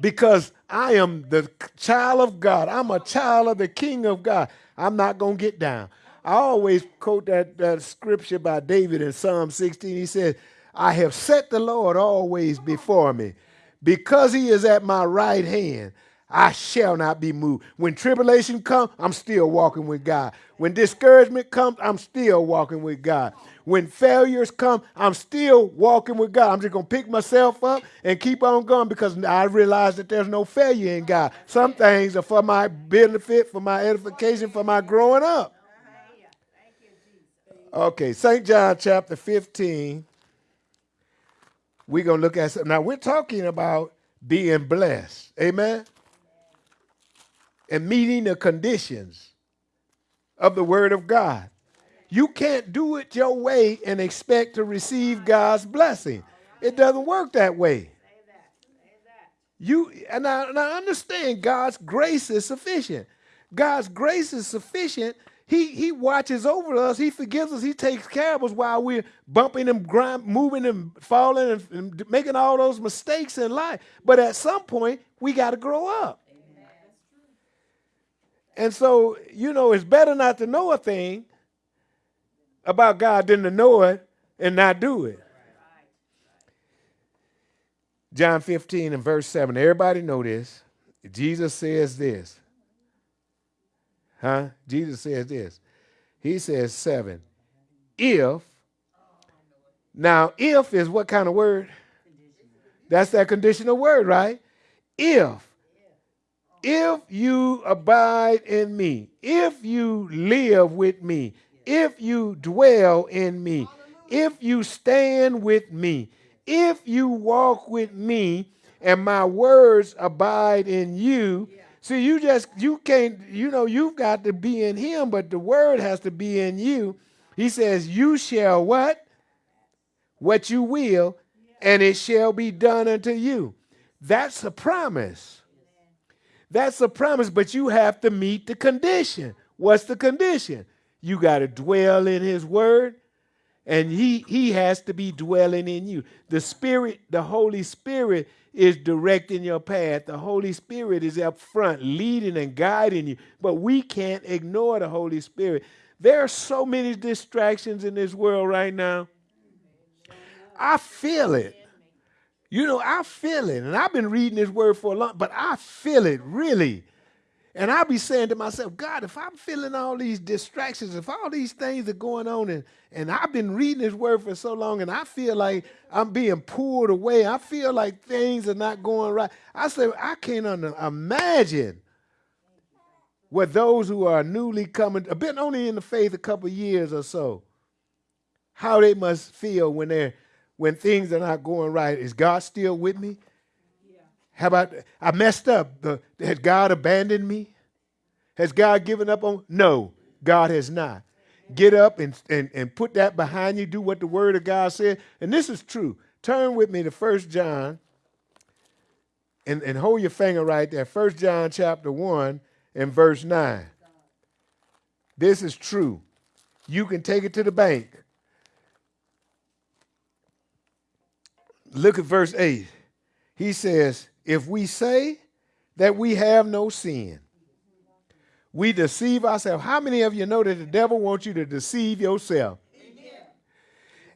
because I am the child of God, I'm a child of the King of God, I'm not going to get down. I always quote that, that scripture by David in Psalm 16. He says, I have set the Lord always before me. Because he is at my right hand, I shall not be moved. When tribulation comes, I'm still walking with God. When discouragement comes, I'm still walking with God. When failures come, I'm still walking with God. I'm just going to pick myself up and keep on going because I realize that there's no failure in God. Some things are for my benefit, for my edification, for my growing up. Okay, St. John chapter 15. We're going to look at something. Now, we're talking about being blessed. Amen? And meeting the conditions of the Word of God. You can't do it your way and expect to receive God's blessing. It doesn't work that way. You and I, and I understand God's grace is sufficient. God's grace is sufficient. He he watches over us. He forgives us. He takes care of us while we're bumping and grind, moving and falling and, and making all those mistakes in life. But at some point, we got to grow up. And so, you know, it's better not to know a thing about God than to know it and not do it. John 15 and verse 7. Everybody know this. Jesus says this. Huh? Jesus says this. He says 7. If, now, if is what kind of word? That's that conditional word, right? If, if you abide in me, if you live with me, if you dwell in me, if you stand with me, if you walk with me, and my words abide in you. See, you just, you can't, you know, you've got to be in him, but the word has to be in you. He says, You shall what? What you will, and it shall be done unto you. That's a promise. That's a promise, but you have to meet the condition. What's the condition? You got to dwell in his word and he he has to be dwelling in you. The spirit, the Holy Spirit is directing your path. The Holy Spirit is up front leading and guiding you. But we can't ignore the Holy Spirit. There are so many distractions in this world right now. I feel it. You know, I feel it. And I've been reading this word for a long, but I feel it really. And I'll be saying to myself, God, if I'm feeling all these distractions, if all these things are going on, and, and I've been reading this word for so long, and I feel like I'm being pulled away, I feel like things are not going right. I say, I can't imagine what those who are newly coming, have been only in the faith a couple years or so, how they must feel when they're when things are not going right. Is God still with me? How about I messed up? The, has God abandoned me? Has God given up on? No, God has not. Get up and, and, and put that behind you. Do what the word of God said. And this is true. Turn with me to First John and, and hold your finger right there. First John chapter 1 and verse 9. This is true. You can take it to the bank. Look at verse 8. He says, if we say that we have no sin, we deceive ourselves. How many of you know that the devil wants you to deceive yourself?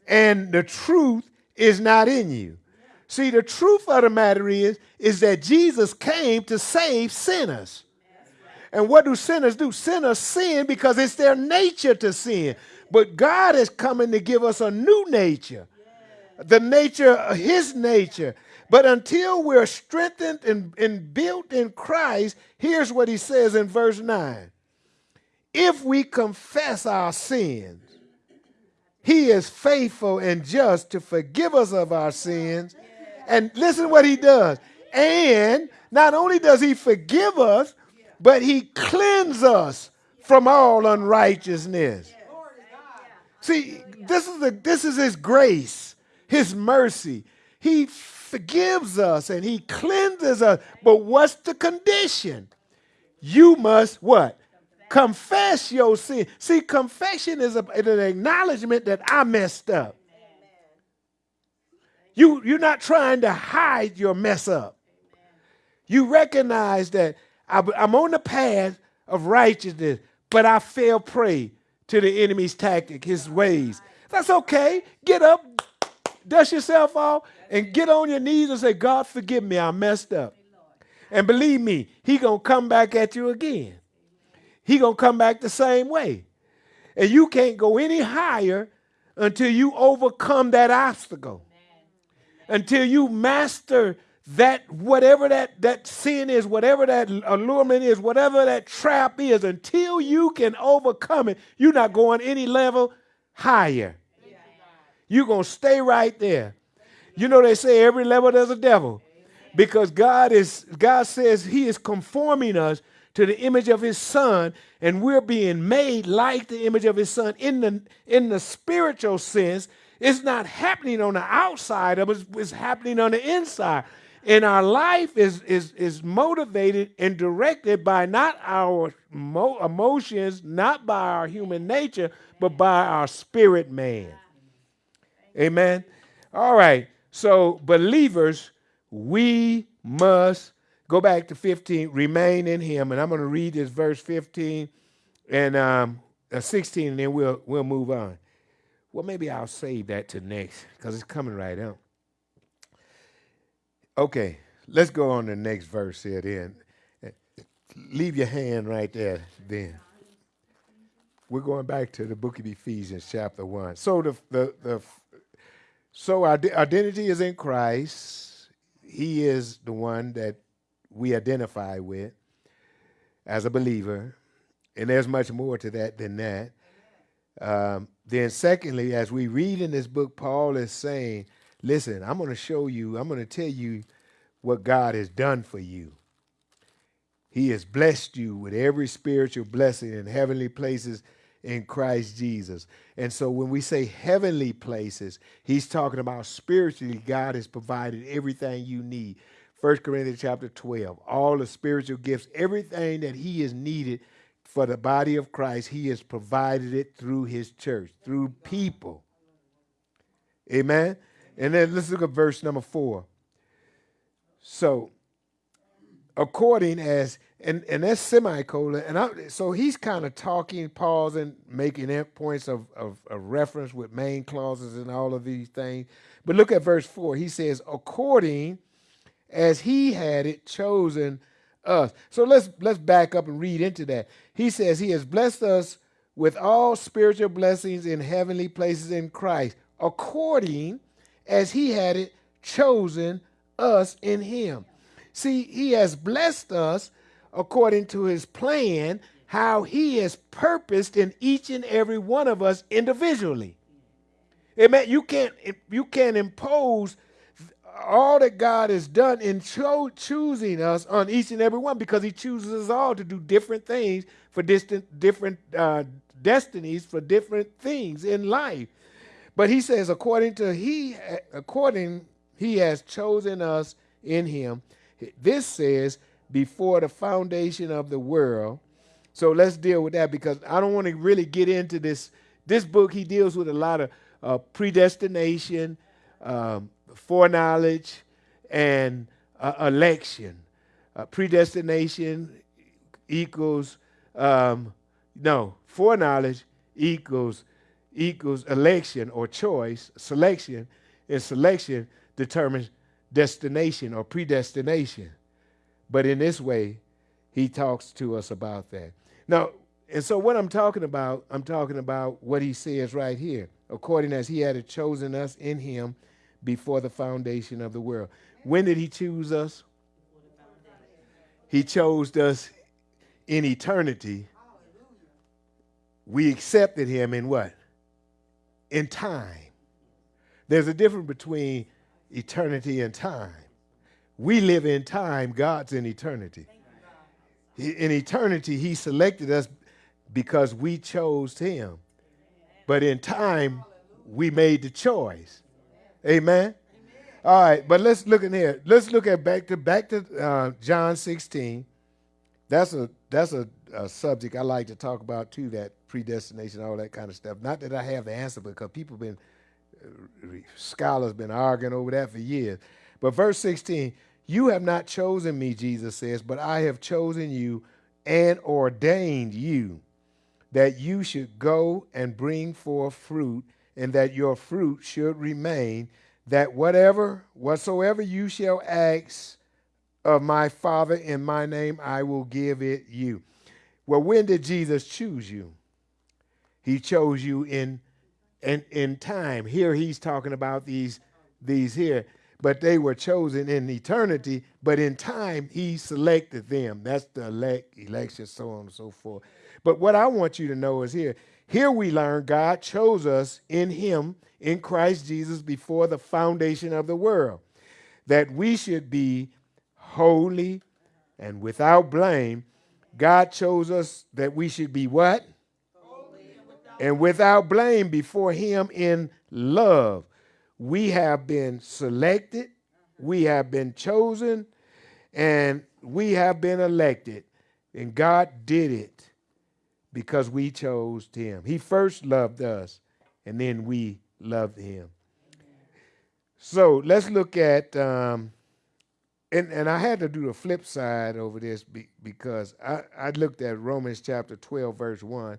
And the truth is not in you. See, the truth of the matter is, is that Jesus came to save sinners. And what do sinners do? Sinners sin because it's their nature to sin. But God is coming to give us a new nature, the nature, of his nature. But until we're strengthened and, and built in Christ, here's what he says in verse 9 If we confess our sins, he is faithful and just to forgive us of our sins. And listen what he does. And not only does he forgive us, but he cleanses us from all unrighteousness. See, this is the this is his grace, his mercy. He forgives us and he cleanses us. But what's the condition? You must what? Confess your sin. See, confession is a, an acknowledgement that I messed up. You, you're not trying to hide your mess up. You recognize that I'm on the path of righteousness, but I fell prey to the enemy's tactic, his ways. That's okay. Get up, dust yourself off, and get on your knees and say, God, forgive me. I messed up. And believe me, he going to come back at you again he going to come back the same way. And you can't go any higher until you overcome that obstacle. Until you master that whatever that that sin is, whatever that allurement is, whatever that trap is, until you can overcome it, you're not going any level higher. You're going to stay right there. You know they say every level there's a devil. Because God is God says he is conforming us to the image of his son, and we're being made like the image of his son in the in the spiritual sense. It's not happening on the outside of us, it's happening on the inside. And our life is, is, is motivated and directed by not our mo- emotions, not by our human nature, but by our spirit man. Amen. All right. So, believers, we must Go back to 15, remain in him. And I'm going to read this verse 15 and um, uh, 16, and then we'll, we'll move on. Well, maybe I'll save that to next because it's coming right up. Okay, let's go on to the next verse here then. Leave your hand right there then. We're going back to the book of Ephesians, chapter 1. So the, the, the so our identity is in Christ. He is the one that we identify with as a believer. And there's much more to that than that. Um, then, secondly, as we read in this book, Paul is saying, Listen, I'm going to show you, I'm going to tell you what God has done for you. He has blessed you with every spiritual blessing in heavenly places in Christ Jesus. And so when we say heavenly places, he's talking about spiritually, God has provided everything you need. 1 Corinthians chapter 12. All the spiritual gifts, everything that he is needed for the body of Christ, he has provided it through his church, through people. Amen. And then let's look at verse number four. So, according as and and that's semicolon, and I, so he's kind of talking, pausing, making points of, of, of reference with main clauses and all of these things. But look at verse four. He says, according as he had it chosen us. So let's let's back up and read into that. He says he has blessed us with all spiritual blessings in heavenly places in Christ, according as he had it chosen us in him. See, he has blessed us according to his plan, how he has purposed in each and every one of us individually. Amen. You can't you can't impose all that God has done in cho- choosing us on each and every one because he chooses us all to do different things for distant, different uh, destinies for different things in life. But he says, according to he, according he has chosen us in him. This says before the foundation of the world. So let's deal with that because I don't want to really get into this. This book he deals with a lot of uh, predestination. Um, foreknowledge and uh, election. Uh, predestination equals um, no foreknowledge equals equals election or choice selection and selection determines destination or predestination but in this way he talks to us about that now and so what i'm talking about i'm talking about what he says right here according as he had chosen us in him before the foundation of the world. When did he choose us? He chose us in eternity. We accepted him in what? In time. There's a difference between eternity and time. We live in time, God's in eternity. In eternity, he selected us because we chose him. But in time, we made the choice. Amen. All right, but let's look in here. Let's look at back to back to uh, John 16. That's a that's a, a subject I like to talk about too. That predestination, all that kind of stuff. Not that I have the answer, because people have been scholars been arguing over that for years. But verse 16, you have not chosen me, Jesus says, but I have chosen you and ordained you that you should go and bring forth fruit, and that your fruit should remain, that whatever, whatsoever you shall ask of my Father in my name, I will give it you. Well, when did Jesus choose you? He chose you in in, in time. Here he's talking about these these here, but they were chosen in eternity, but in time he selected them. That's the elect, election, so on and so forth. But what I want you to know is here, here we learn God chose us in him, in Christ Jesus, before the foundation of the world, that we should be holy and without blame. God chose us that we should be what? And without blame before him in love. We have been selected, we have been chosen, and we have been elected. And God did it because we chose him. He first loved us, and then we loved him. So let's look at, um, and, and I had to do the flip side over this be, because I, I looked at Romans chapter 12, verse 1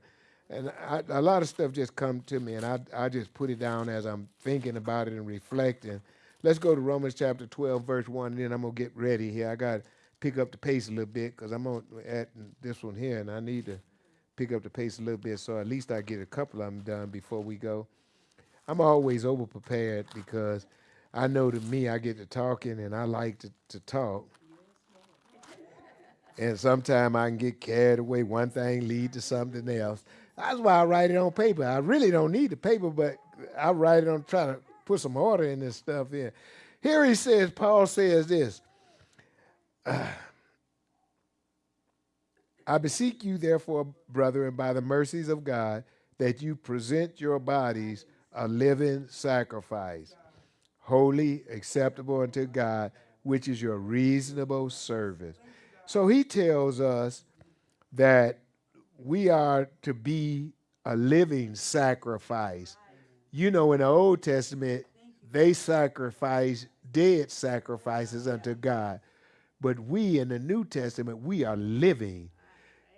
and I, a lot of stuff just come to me, and I I just put it down as I'm thinking about it and reflecting. Let's go to Romans chapter 12, verse one, and then I'm gonna get ready here. I got to pick up the pace a little bit because I'm on at this one here, and I need to pick up the pace a little bit so at least I get a couple of them done before we go. I'm always over prepared because I know to me I get to talking and I like to, to talk. And sometimes I can get carried away. One thing lead to something else. That's why I write it on paper. I really don't need the paper, but I write it on try to put some order in this stuff here. Here he says, Paul says this. Uh, I beseech you, therefore, brethren, by the mercies of God, that you present your bodies a living sacrifice, holy, acceptable unto God, which is your reasonable service. So he tells us that we are to be a living sacrifice. You know, in the Old Testament, they sacrifice dead sacrifices unto God. But we in the New Testament, we are living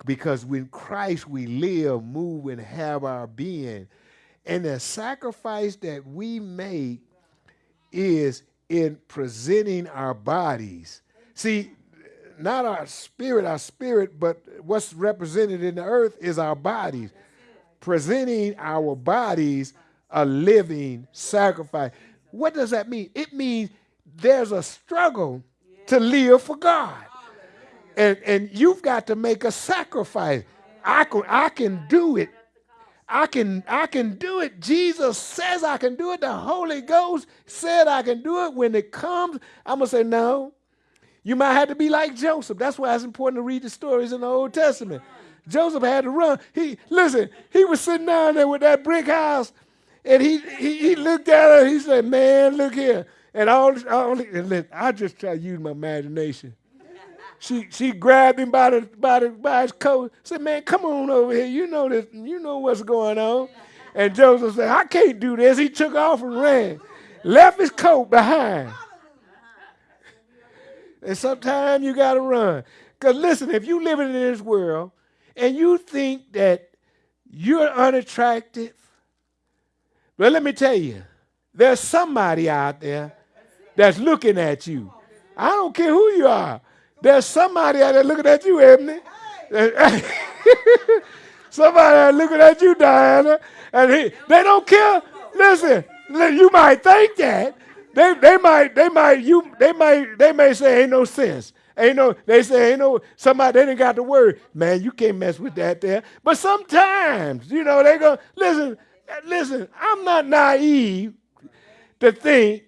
because when Christ we live, move, and have our being. And the sacrifice that we make is in presenting our bodies. See, not our spirit, our spirit, but what's represented in the earth is our bodies. Presenting our bodies a living sacrifice. What does that mean? It means there's a struggle to live for God. And, and you've got to make a sacrifice. I can, I can do it. I can, I can do it. Jesus says I can do it. The Holy Ghost said I can do it. When it comes, I'm going to say, no, you might have to be like Joseph. That's why it's important to read the stories in the Old Testament. Joseph had to run. He listen, he was sitting down there with that brick house, and he he, he looked at her, he said, Man, look here. And all, all and I just try to use my imagination. She she grabbed him by the by the by his coat, said, Man, come on over here. You know this, you know what's going on. And Joseph said, I can't do this. He took off and ran, left his coat behind. And sometimes you got to run. Because listen, if you living in this world and you think that you're unattractive, well, let me tell you, there's somebody out there that's looking at you. I don't care who you are. There's somebody out there looking at you, Ebony. [LAUGHS] somebody out looking at you, Diana. And he, they don't care. Listen, you might think that, they, they might, they might, you, they might, they may say ain't no sense. Ain't no, they say ain't no, somebody, they didn't got the word. Man, you can't mess with that there. But sometimes, you know, they go, listen, listen, I'm not naive to think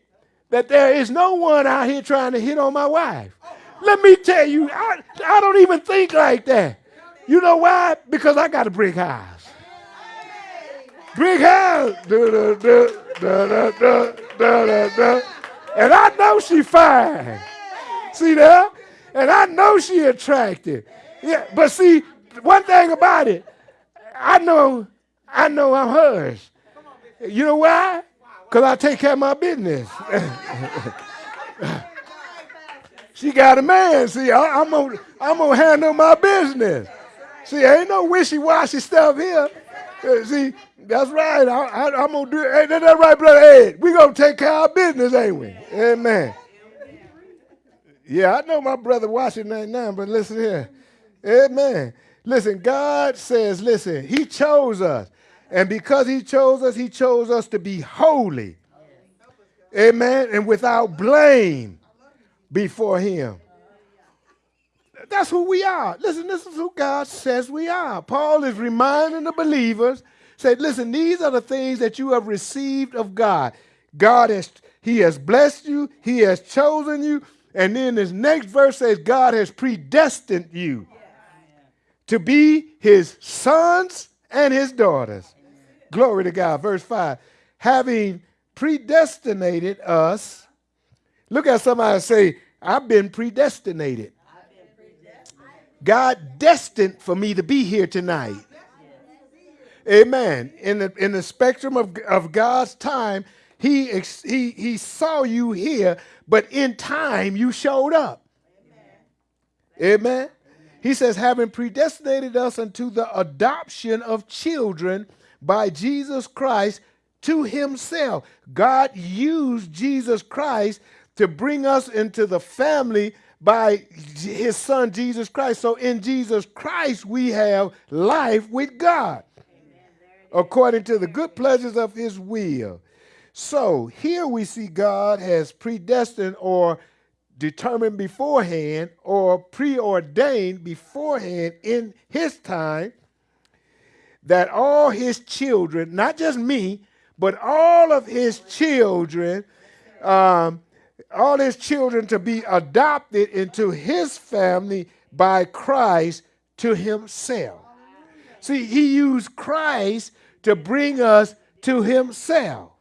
that there is no one out here trying to hit on my wife. Let me tell you, I, I don't even think like that. You know why? Because I got a brick house. Big house. Da, da, da, da, da, da, da, da. And I know she fine. See that? And I know she attractive. Yeah, but see, one thing about it, I know, I know I'm hers. You know why? Because I take care of my business. [LAUGHS] she got a man. See, I, am gonna, I'm gonna handle my business. See, ain't no wishy-washy stuff here. Uh, see, that's right. I, am gonna do. Hey, that right, brother Ed. We gonna take care of our business, ain't we? Amen. Yeah, I know my brother watching right now, but listen here. Amen. Listen, God says, listen, He chose us. And because He chose us, He chose us to be holy. Amen. And without blame before Him. That's who we are. Listen, this is who God says we are. Paul is reminding the believers, say, listen, these are the things that you have received of God. God has He has blessed you, He has chosen you. And then this next verse says, God has predestined you to be his sons and his daughters. Glory to God. Verse 5. Having predestinated us, look at somebody say, I've been predestinated. God destined for me to be here tonight. Amen. In the, in the spectrum of, of God's time, he, he, he saw you here, but in time you showed up. Amen. Amen. He says, having predestinated us unto the adoption of children by Jesus Christ to himself. God used Jesus Christ to bring us into the family by his son Jesus Christ. So in Jesus Christ, we have life with God according to the good pleasures of his will. So here we see God has predestined or determined beforehand or preordained beforehand in his time that all his children, not just me, but all of his children, um, all his children to be adopted into his family by Christ to himself. See, he used Christ to bring us to himself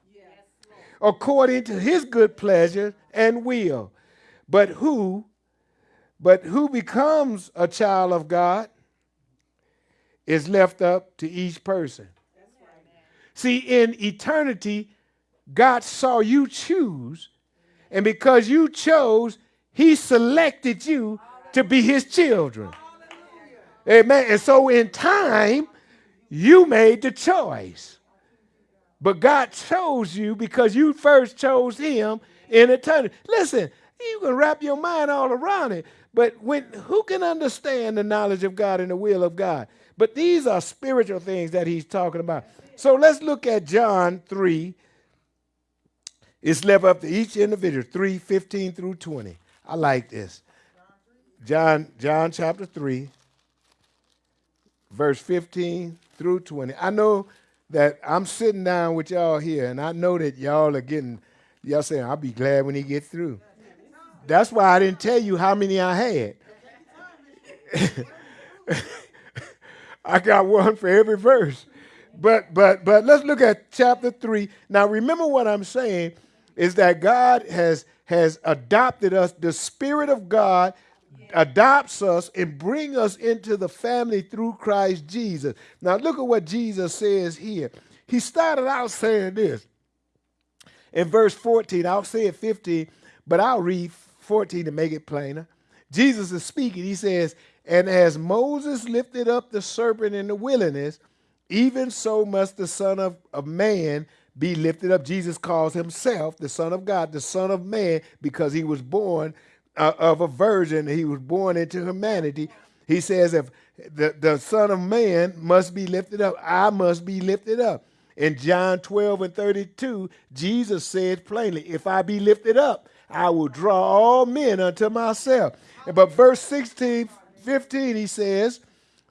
according to his good pleasure and will. But who, but who becomes a child of God is left up to each person. See, in eternity, God saw you choose, and because you chose, He selected you to be His children. Amen. And so in time, you made the choice. But God chose you because you first chose Him in eternity. Listen, you can wrap your mind all around it, but when who can understand the knowledge of God and the will of God? But these are spiritual things that he's talking about. So let's look at John 3. It's left up to each individual, 3, 15 through 20. I like this. John, John chapter 3, verse 15 through 20. I know that I'm sitting down with y'all here, and I know that y'all are getting, y'all saying, I'll be glad when he gets through. That's why I didn't tell you how many I had. [LAUGHS] I got one for every verse. But but but let's look at chapter 3. Now remember what I'm saying is that God has has adopted us. The spirit of God adopts us and bring us into the family through Christ Jesus. Now look at what Jesus says here. He started out saying this. In verse 14, I'll say it 15, but I'll read 14 to make it plainer. Jesus is speaking. He says, And as Moses lifted up the serpent in the wilderness, even so must the Son of, of Man be lifted up. Jesus calls himself the Son of God, the Son of Man, because he was born uh, of a virgin. He was born into humanity. He says, if the, the Son of Man must be lifted up, I must be lifted up. In John 12 and 32, Jesus said plainly, If I be lifted up, I will draw all men unto myself. But verse 16, 15, he says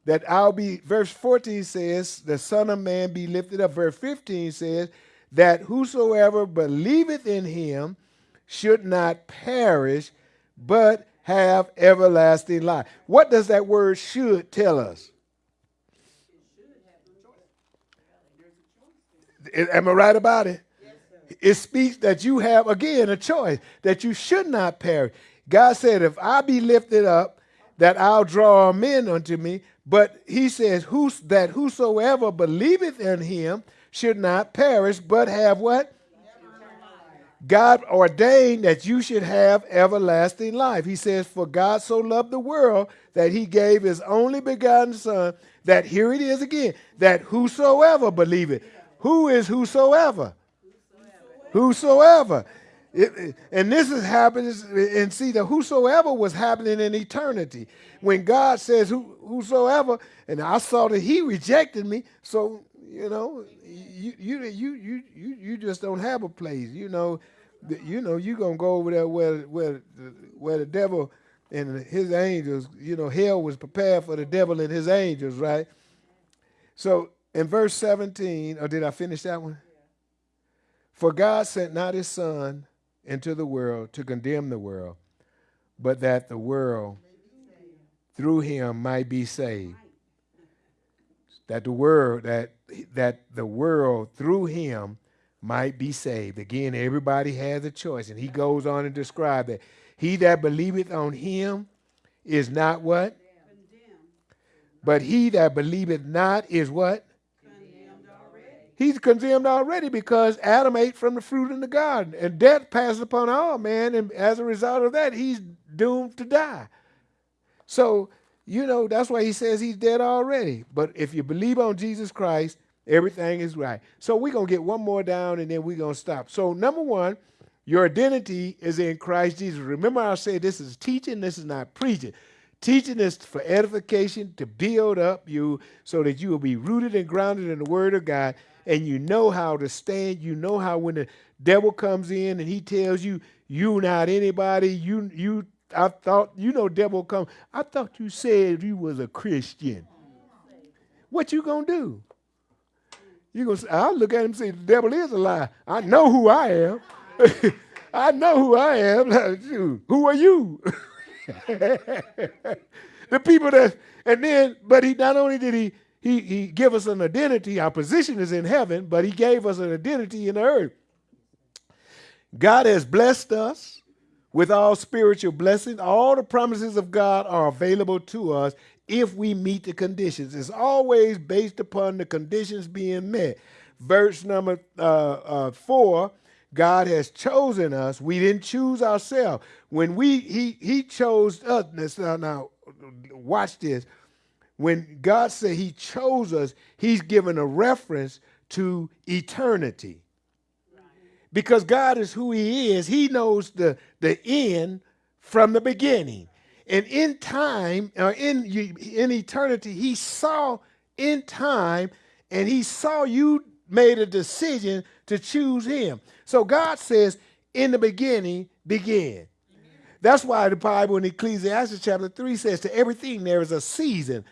that I'll be, verse 14 says, the Son of Man be lifted up. Verse 15 says that whosoever believeth in him should not perish, but have everlasting life. What does that word should tell us? Am I right about it? It speaks that you have, again, a choice, that you should not perish. God said, If I be lifted up, that I'll draw men unto me. But he says, Who's, that whosoever believeth in him should not perish, but have what? God ordained that you should have everlasting life. He says, For God so loved the world that he gave his only begotten Son, that here it is again, that whosoever believeth. Who is whosoever? Whosoever. It, and this is happening, and see, the whosoever was happening in eternity. When God says who, whosoever, and I saw that he rejected me, so you know, you you you you you just don't have a place. You know, you know, you're gonna go over there where where where the devil and his angels, you know, hell was prepared for the devil and his angels, right? So in verse 17, or did I finish that one? For God sent not his son into the world to condemn the world, but that the world through him might be saved. That the world that that the world through him might be saved. Again, everybody has a choice. And he goes on and describe that he that believeth on him is not what? But he that believeth not is what? He's condemned already because Adam ate from the fruit in the garden, and death passed upon all man, and as a result of that, he's doomed to die. So, you know, that's why he says he's dead already. But if you believe on Jesus Christ, Everything is right. So we're going to get one more down and then we're going to stop. So, number one, your identity is in Christ Jesus. Remember, I said this is teaching, this is not preaching. Teaching is for edification, to build up you so that you will be rooted and grounded in the Word of God and you know how to stand. You know how when the devil comes in and he tells you, you not anybody, you, you, I thought, you know, devil come, I thought you said you was a Christian. What you gonna do? You gonna say, I'll look at him and say, the devil is a lie. I know who I am. [LAUGHS] I know who I am. [LAUGHS] who are you? [LAUGHS] the people that, and then, but he not only did he he he give us an identity, our position is in heaven, but he gave us an identity in the earth. God has blessed us with all spiritual blessings. All the promises of God are available to us if we meet the conditions. It's always based upon the conditions being met. Verse number uh, uh, four. God has chosen us. We didn't choose ourselves. When we he he chose us. Now, now watch this. When God said He chose us, He's given a reference to eternity. Because God is who He is. He knows the, the end from the beginning. And in time, or in, in eternity, he saw in time and he saw you made a decision to choose him. So God says, in the beginning, begin. That's why the Bible in Ecclesiastes chapter 3 says, to everything there is a season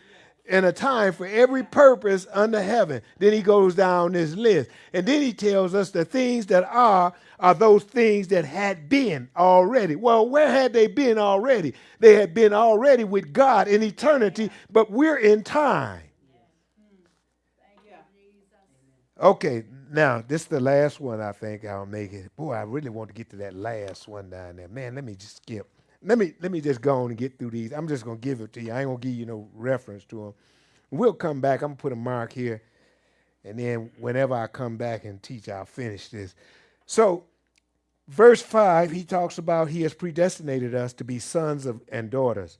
and a time for every purpose under heaven. Then he goes down this list. And then he tells us the things that are are those things that had been already. Well, where had they been already? They had been already with God in eternity, but we're in time. Okay, now this is the last one I think I'll make it. Boy, I really want to get to that last one down there. Man, let me just skip let me let me just go on and get through these. I'm just gonna give it to you. I ain't gonna give you no reference to them. We'll come back. I'm gonna put a mark here, and then whenever I come back and teach, I'll finish this. So, verse five, he talks about he has predestinated us to be sons of and daughters.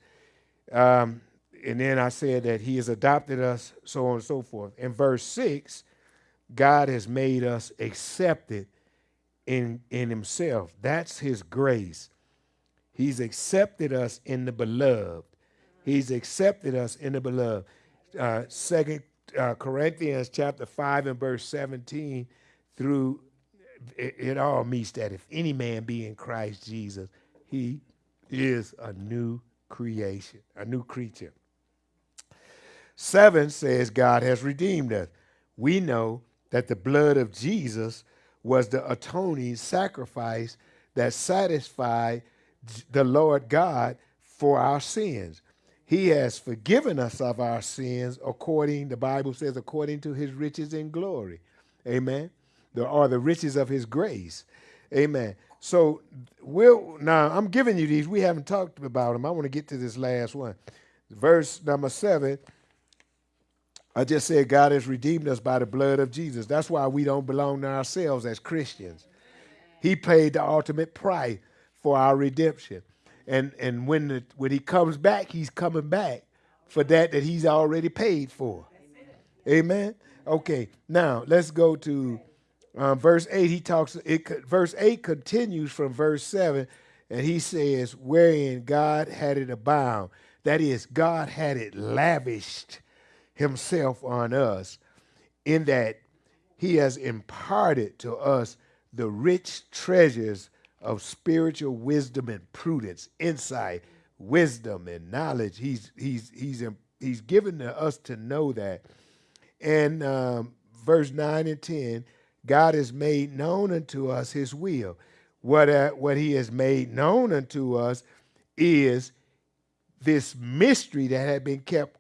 Um, and then I said that he has adopted us, so on and so forth. In verse six, God has made us accepted in in Himself. That's His grace. He's accepted us in the beloved. He's accepted us in the beloved. Uh, Second uh, Corinthians chapter five and verse seventeen through it, it all meets that if any man be in Christ Jesus, he is a new creation, a new creature. Seven says God has redeemed us. We know that the blood of Jesus was the atoning sacrifice that satisfied the Lord God for our sins. He has forgiven us of our sins according, the Bible says, according to his riches and glory. Amen. The the riches of his grace. Amen. So we'll now I'm giving you these. We haven't talked about them. I want to get to this last one. Verse number seven. I just said God has redeemed us by the blood of Jesus. That's why we don't belong to ourselves as Christians. He paid the ultimate price for our redemption. And and when the, when he comes back, he's coming back for that that he's already paid for. Amen. Okay. Now let's go to um, verse eight. He talks. It verse eight continues from verse seven, and he says, "Wherein God had it abound." That is, God had it lavished Himself on us, in that He has imparted to us the rich treasures of spiritual wisdom and prudence, insight, wisdom and knowledge. He's he's he's he's given to us to know that. And um, verse nine and ten, God has made known unto us His will. What uh, what He has made known unto us is this mystery that had been kept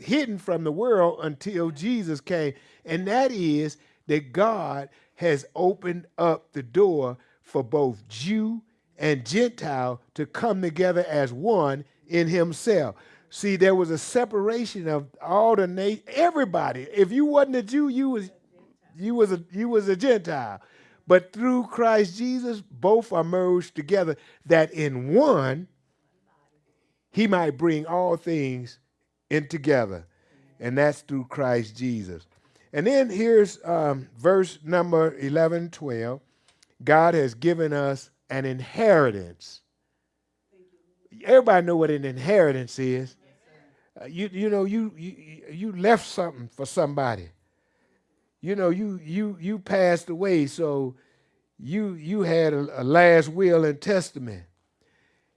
hidden from the world until Jesus came, and that is that God has opened up the door for both Jew and Gentile to come together as one in himself. See, there was a separation of all the na- everybody. If you wasn't a Jew, you was you was a you was a Gentile. But through Christ Jesus, both are merged together that in one he might bring all things in together. And that's through Christ Jesus. And then here's um, verse number 11, 12. God has given us an inheritance. Everybody know what an inheritance is. Uh, you you know you, you you left something for somebody. You know you you you passed away, so you you had a, a last will and testament,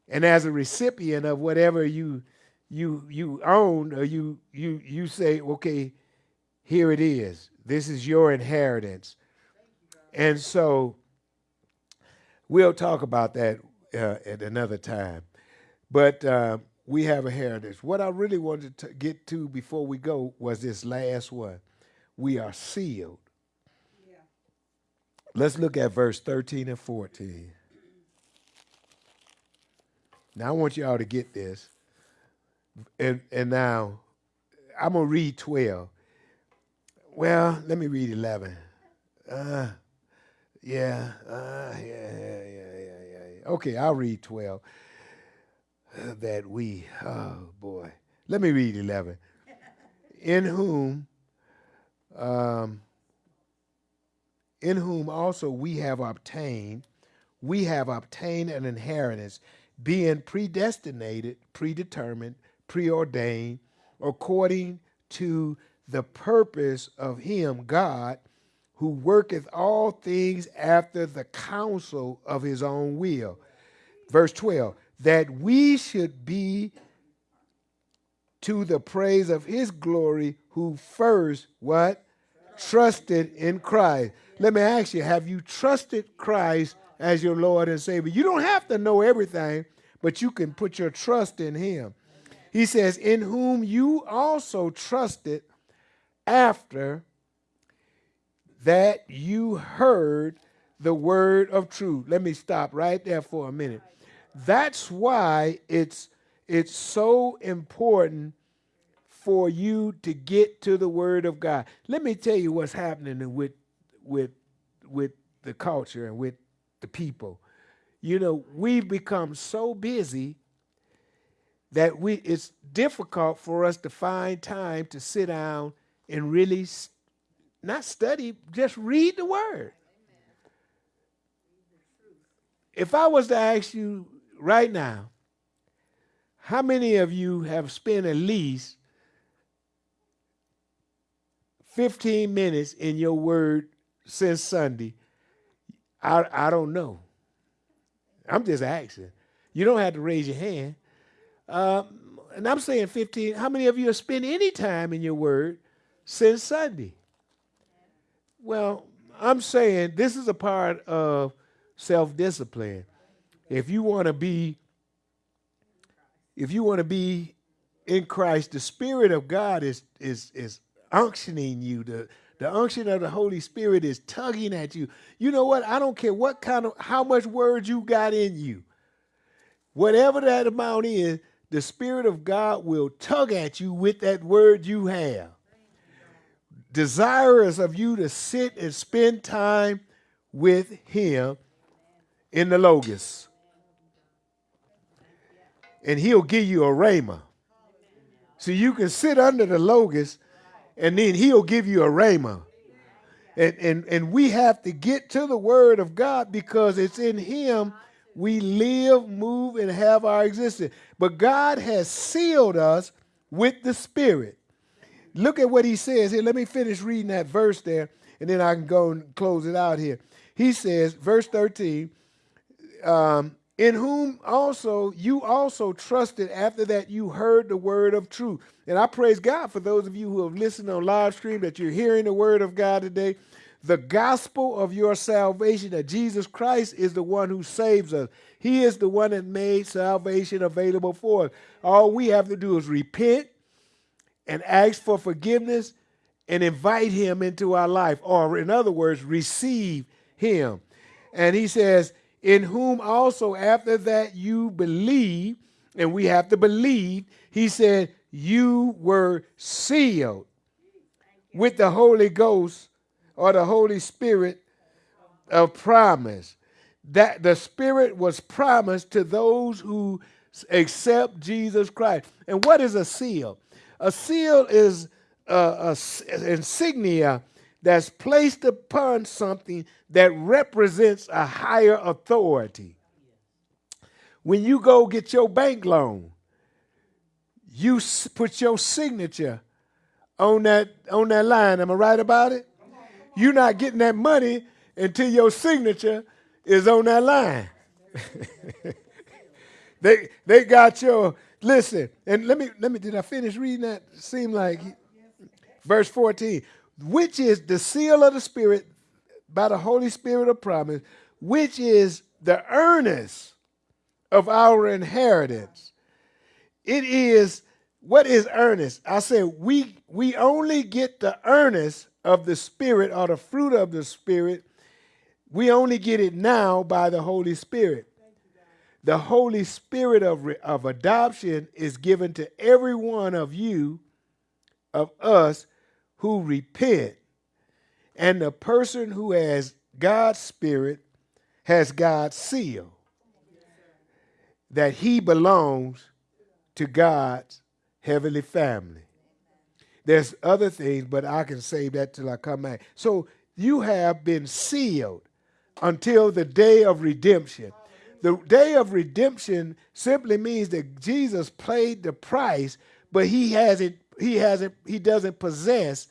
and as a recipient of whatever you you you own, or you you you say, okay, here it is. This is your inheritance, and so We'll talk about that uh, at another time. But uh, we have a heritage. What I really wanted to get to before we go was this last one. We are sealed. Let's look at verse 13 and 14. Now I want y'all to get this. And and now I'm gonna read 12. Well, let me read 11. Uh, yeah, uh, yeah, yeah, yeah, yeah, yeah. Okay, I'll read 12. Uh, that we, oh boy. Let me read 11. In whom, um, in whom also we have obtained, we have obtained an inheritance, being predestinated, predetermined, preordained, according to the purpose of Him, God, who worketh all things after the counsel of his own will. Verse 12, that we should be to the praise of his glory, who first, what? Trusted in Christ. Let me ask you, have you trusted Christ as your Lord and Savior? You don't have to know everything, but you can put your trust in him. He says, in whom you also trusted after that you heard the word of truth. Let me stop right there for a minute. That's why it's it's so important for you to get to the word of God. Let me tell you what's happening with with with the culture and with the people. You know, we've become so busy that we it's difficult for us to find time to sit down and really not study, just read the word. If I was to ask you right now, how many of you have spent at least 15 minutes in your word since Sunday? I, I don't know. I'm just asking. You don't have to raise your hand. Um, and I'm saying 15. How many of you have spent any time in your word since Sunday? Well, I'm saying this is a part of self discipline. If you want to be, if you want to be in Christ, the Spirit of God is is is unctioning you. The The unction of the Holy Spirit is tugging at you. You know what? I don't care what kind of how much words you got in you. Whatever that amount is, the Spirit of God will tug at you with that word you have. Desirous of you to sit and spend time with Him in the Logos. And He'll give you a rhema. So you can sit under the Logos and then He'll give you a rhema. And, and, and we have to get to the Word of God because it's in Him we live, move, and have our existence. But God has sealed us with the Spirit. Look at what he says here. Let me finish reading that verse there, and then I can go and close it out here. He says, verse 13, um, in whom also you also trusted after that you heard the word of truth. And I praise God for those of you who have listened on live stream that you're hearing the word of God today. The gospel of your salvation that Jesus Christ is the one who saves us. He is the one that made salvation available for us. All we have to do is repent and ask for forgiveness and invite him into our life, or in other words, receive him. And he says, In whom also after that you believe, and we have to believe, he said, You were sealed with the Holy Ghost or the Holy Spirit of promise. That the Spirit was promised to those who accept Jesus Christ. And what is a seal? A seal is uh, a, a insignia that's placed upon something that represents a higher authority. When you go get your bank loan, you put your signature on that on that line. Am I right about it? You're not getting that money until your signature is on that line. [LAUGHS] they they got your listen, and let me let me did I finish reading that? Seem like verse 14, which is the seal of the Spirit by the Holy Spirit of promise, which is the earnest of our inheritance. It is what is earnest? I said we we only get the earnest of the Spirit or the fruit of the Spirit, we only get it now by the Holy Spirit. The Holy Spirit of, of adoption is given to every one of you, of us, who repent. And the person who has God's Spirit has God's seal that he belongs to God's heavenly family. There's other things, but I can save that till I come back. So you have been sealed until the day of redemption. The day of redemption simply means that Jesus paid the price, but he hasn't, he hasn't, he doesn't possess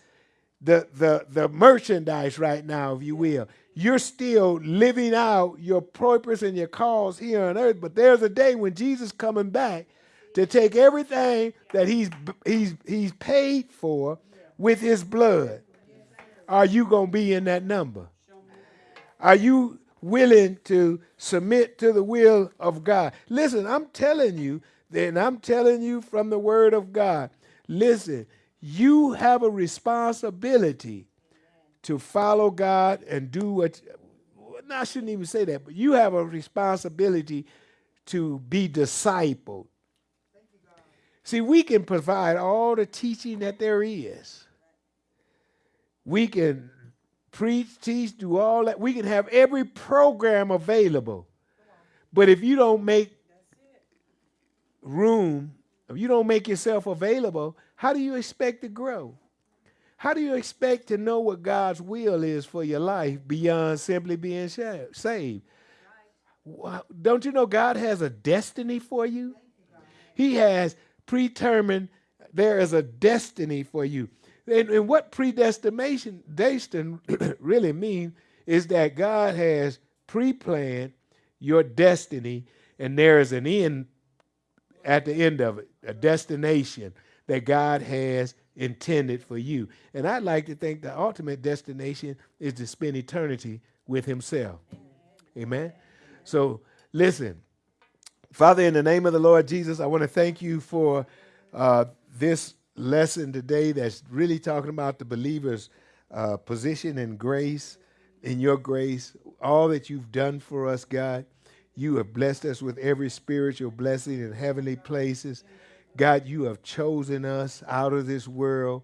the the the merchandise right now, if you will. You're still living out your purpose and your cause here on earth, but there's a day when Jesus coming back to take everything that he's he's he's paid for with his blood. Are you going to be in that number? Are you willing to submit to the will of God? Listen, I'm telling you, and I'm telling you from the word of God. Listen, you have a responsibility to follow God and do what I shouldn't even say that, but you have a responsibility to be discipled See, we can provide all the teaching that there is. We can preach, teach, do all that. We can have every program available. But if you don't make room, if you don't make yourself available, how do you expect to grow? How do you expect to know what God's will is for your life beyond simply being saved? Don't you know God has a destiny for you? He has predetermined, there is a destiny for you. And, and what predestination destin [COUGHS] really means is that God has pre-planned your destiny, and there is an end at the end of it, a destination that God has intended for you. And I'd like to think the ultimate destination is to spend eternity with Himself. Amen. So listen, Father, in the name of the Lord Jesus, I want to thank you for uh, this lesson today that's really talking about the believer's uh, position in grace, in your grace, all that you've done for us, God. You have blessed us with every spiritual blessing in heavenly places. God, you have chosen us out of this world.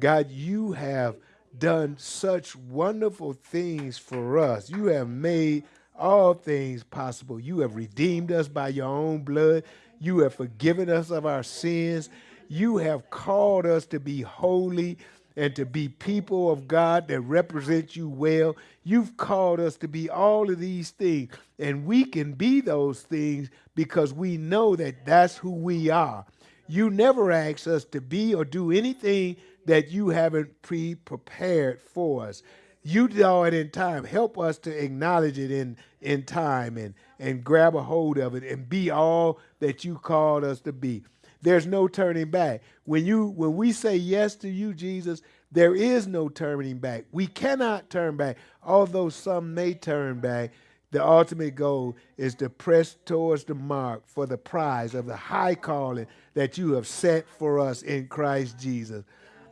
God, you have done such wonderful things for us. You have made all things possible. You have redeemed us by your own blood. You have forgiven us of our sins. You have called us to be holy and to be people of God that represent you well. You've called us to be all of these things, and we can be those things because we know that that's who we are. You never ask us to be or do anything that you haven't pre prepared for us. You know it in time. Help us to acknowledge it in, in time and, and grab a hold of it and be all that you called us to be. There's no turning back. When you when we say yes to you, Jesus, there is no turning back. We cannot turn back. Although some may turn back, the ultimate goal is to press towards the mark for the prize of the high calling that you have set for us in Christ Jesus.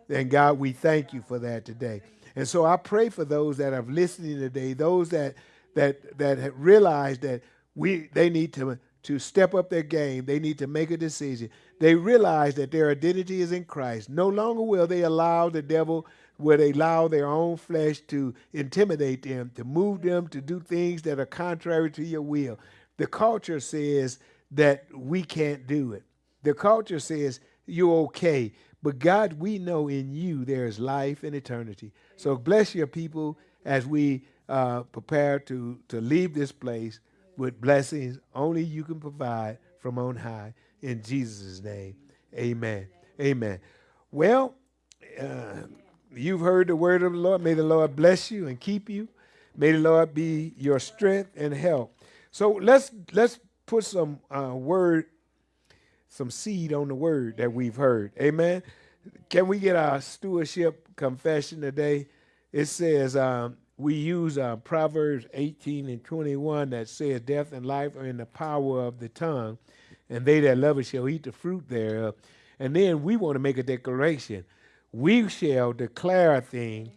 And God, we thank you for that today. And so I pray for those that are listening today, those that that that have realized that we they need to to step up their game. They need to make a decision. They realize that their identity is in Christ. No longer will they allow the devil, will they allow their own flesh to intimidate them, to move them to do things that are contrary to your will. The culture says that we can't do it. The culture says you're okay. But God, we know in you there is life and eternity. So bless your people as we uh, prepare to, to leave this place with blessings only you can provide from on high. In Jesus' name, amen. Amen. Well, uh, you've heard the word of the Lord. May the Lord bless you and keep you. May the Lord be your strength and help. So let's let's put some uh, word some seed on the word that we've heard. Amen. Can we get our stewardship confession today? It says um, we use uh, Proverbs 18 and 21 that says, Death and life are in the power of the tongue, and they that love it shall eat the fruit thereof. And then we want to make a declaration. We shall declare a thing,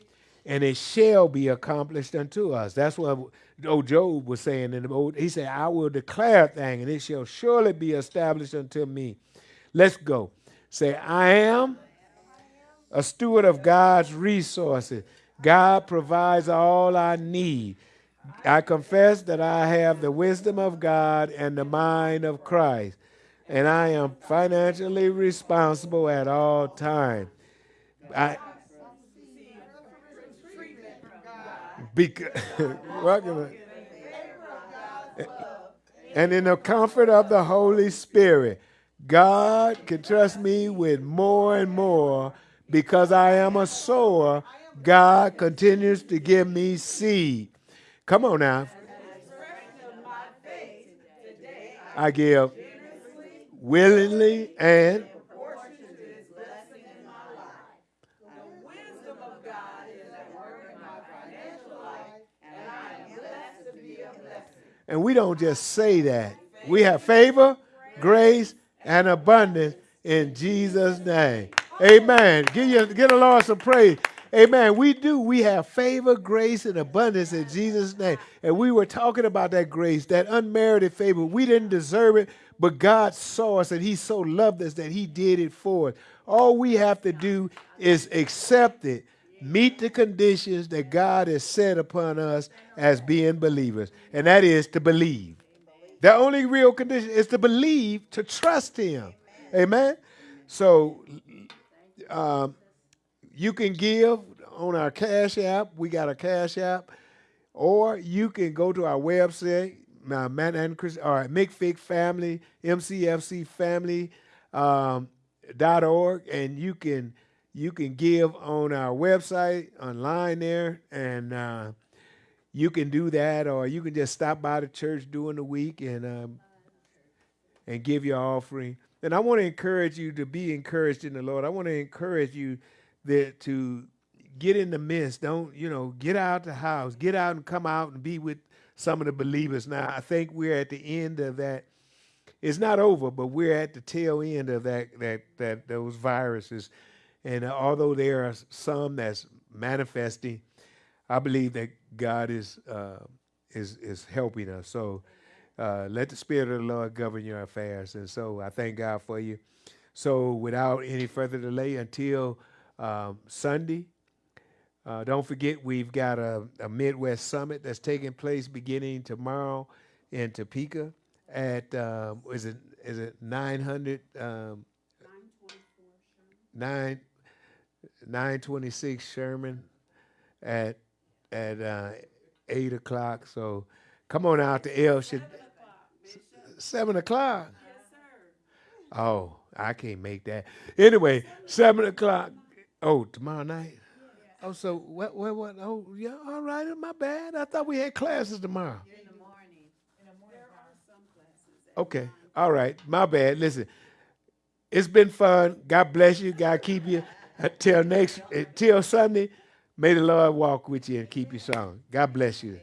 and it shall be accomplished unto us. That's what old Job was saying in the old. He said, I will declare a thing, and it shall surely be established unto me. Let's go. Say, I am a steward of God's resources. God provides all I need. I confess that I have the wisdom of God and the mind of Christ, and I am financially responsible at all times. I, Because, [LAUGHS] and in the comfort of the Holy Spirit, God can trust me with more and more because I am a sower. God continues to give me seed. Come on now. I give willingly and And we don't just say that. We have favor, grace, and abundance in Jesus' name. Amen. Give, you, give the Lord some praise. Amen. We do. We have favor, grace, and abundance in Jesus' name. And we were talking about that grace, that unmerited favor. We didn't deserve it, but God saw us and He so loved us that He did it for us. All we have to do is accept it meet the conditions that God has set upon us as being believers, and that is to believe. The only real condition is to believe, to trust Him. Amen. So um, you can give on our Cash App. We got a Cash App, or you can go to our website, uh, Manhattan Christian, or McFig Family, MCFC Family. Um, dot org, and you can you can give on our website online there, and uh, you can do that, or you can just stop by the church during the week and um, and give your offering. And I want to encourage you to be encouraged in the Lord. I want to encourage you that to get in the midst. Don't you know? Get out the house. Get out and come out and be with some of the believers. Now I think we're at the end of that. It's not over, but we're at the tail end of that that that those viruses. And uh, although there are some that's manifesting. I believe that God is uh, is is helping us. So uh, let the Spirit of the Lord govern your affairs. And so I thank God for you. So without any further delay, until um, Sunday, uh, don't forget we've got a, a Midwest Summit that's taking place beginning tomorrow in Topeka at um, is it is it 900 um, 9 926 Sherman at at uh, eight o'clock. So come on out to El Shad- seven o'clock. Oh, I can't make that. Anyway, seven o'clock. Oh, tomorrow night. Oh, so what? What? What? Oh, yeah. All right. My bad. I thought we had classes tomorrow. Okay. All right. My bad. Listen, it's been fun. God bless you. God keep you. Uh, until next, uh, until Sunday, may the Lord walk with you and keep you strong. God bless you.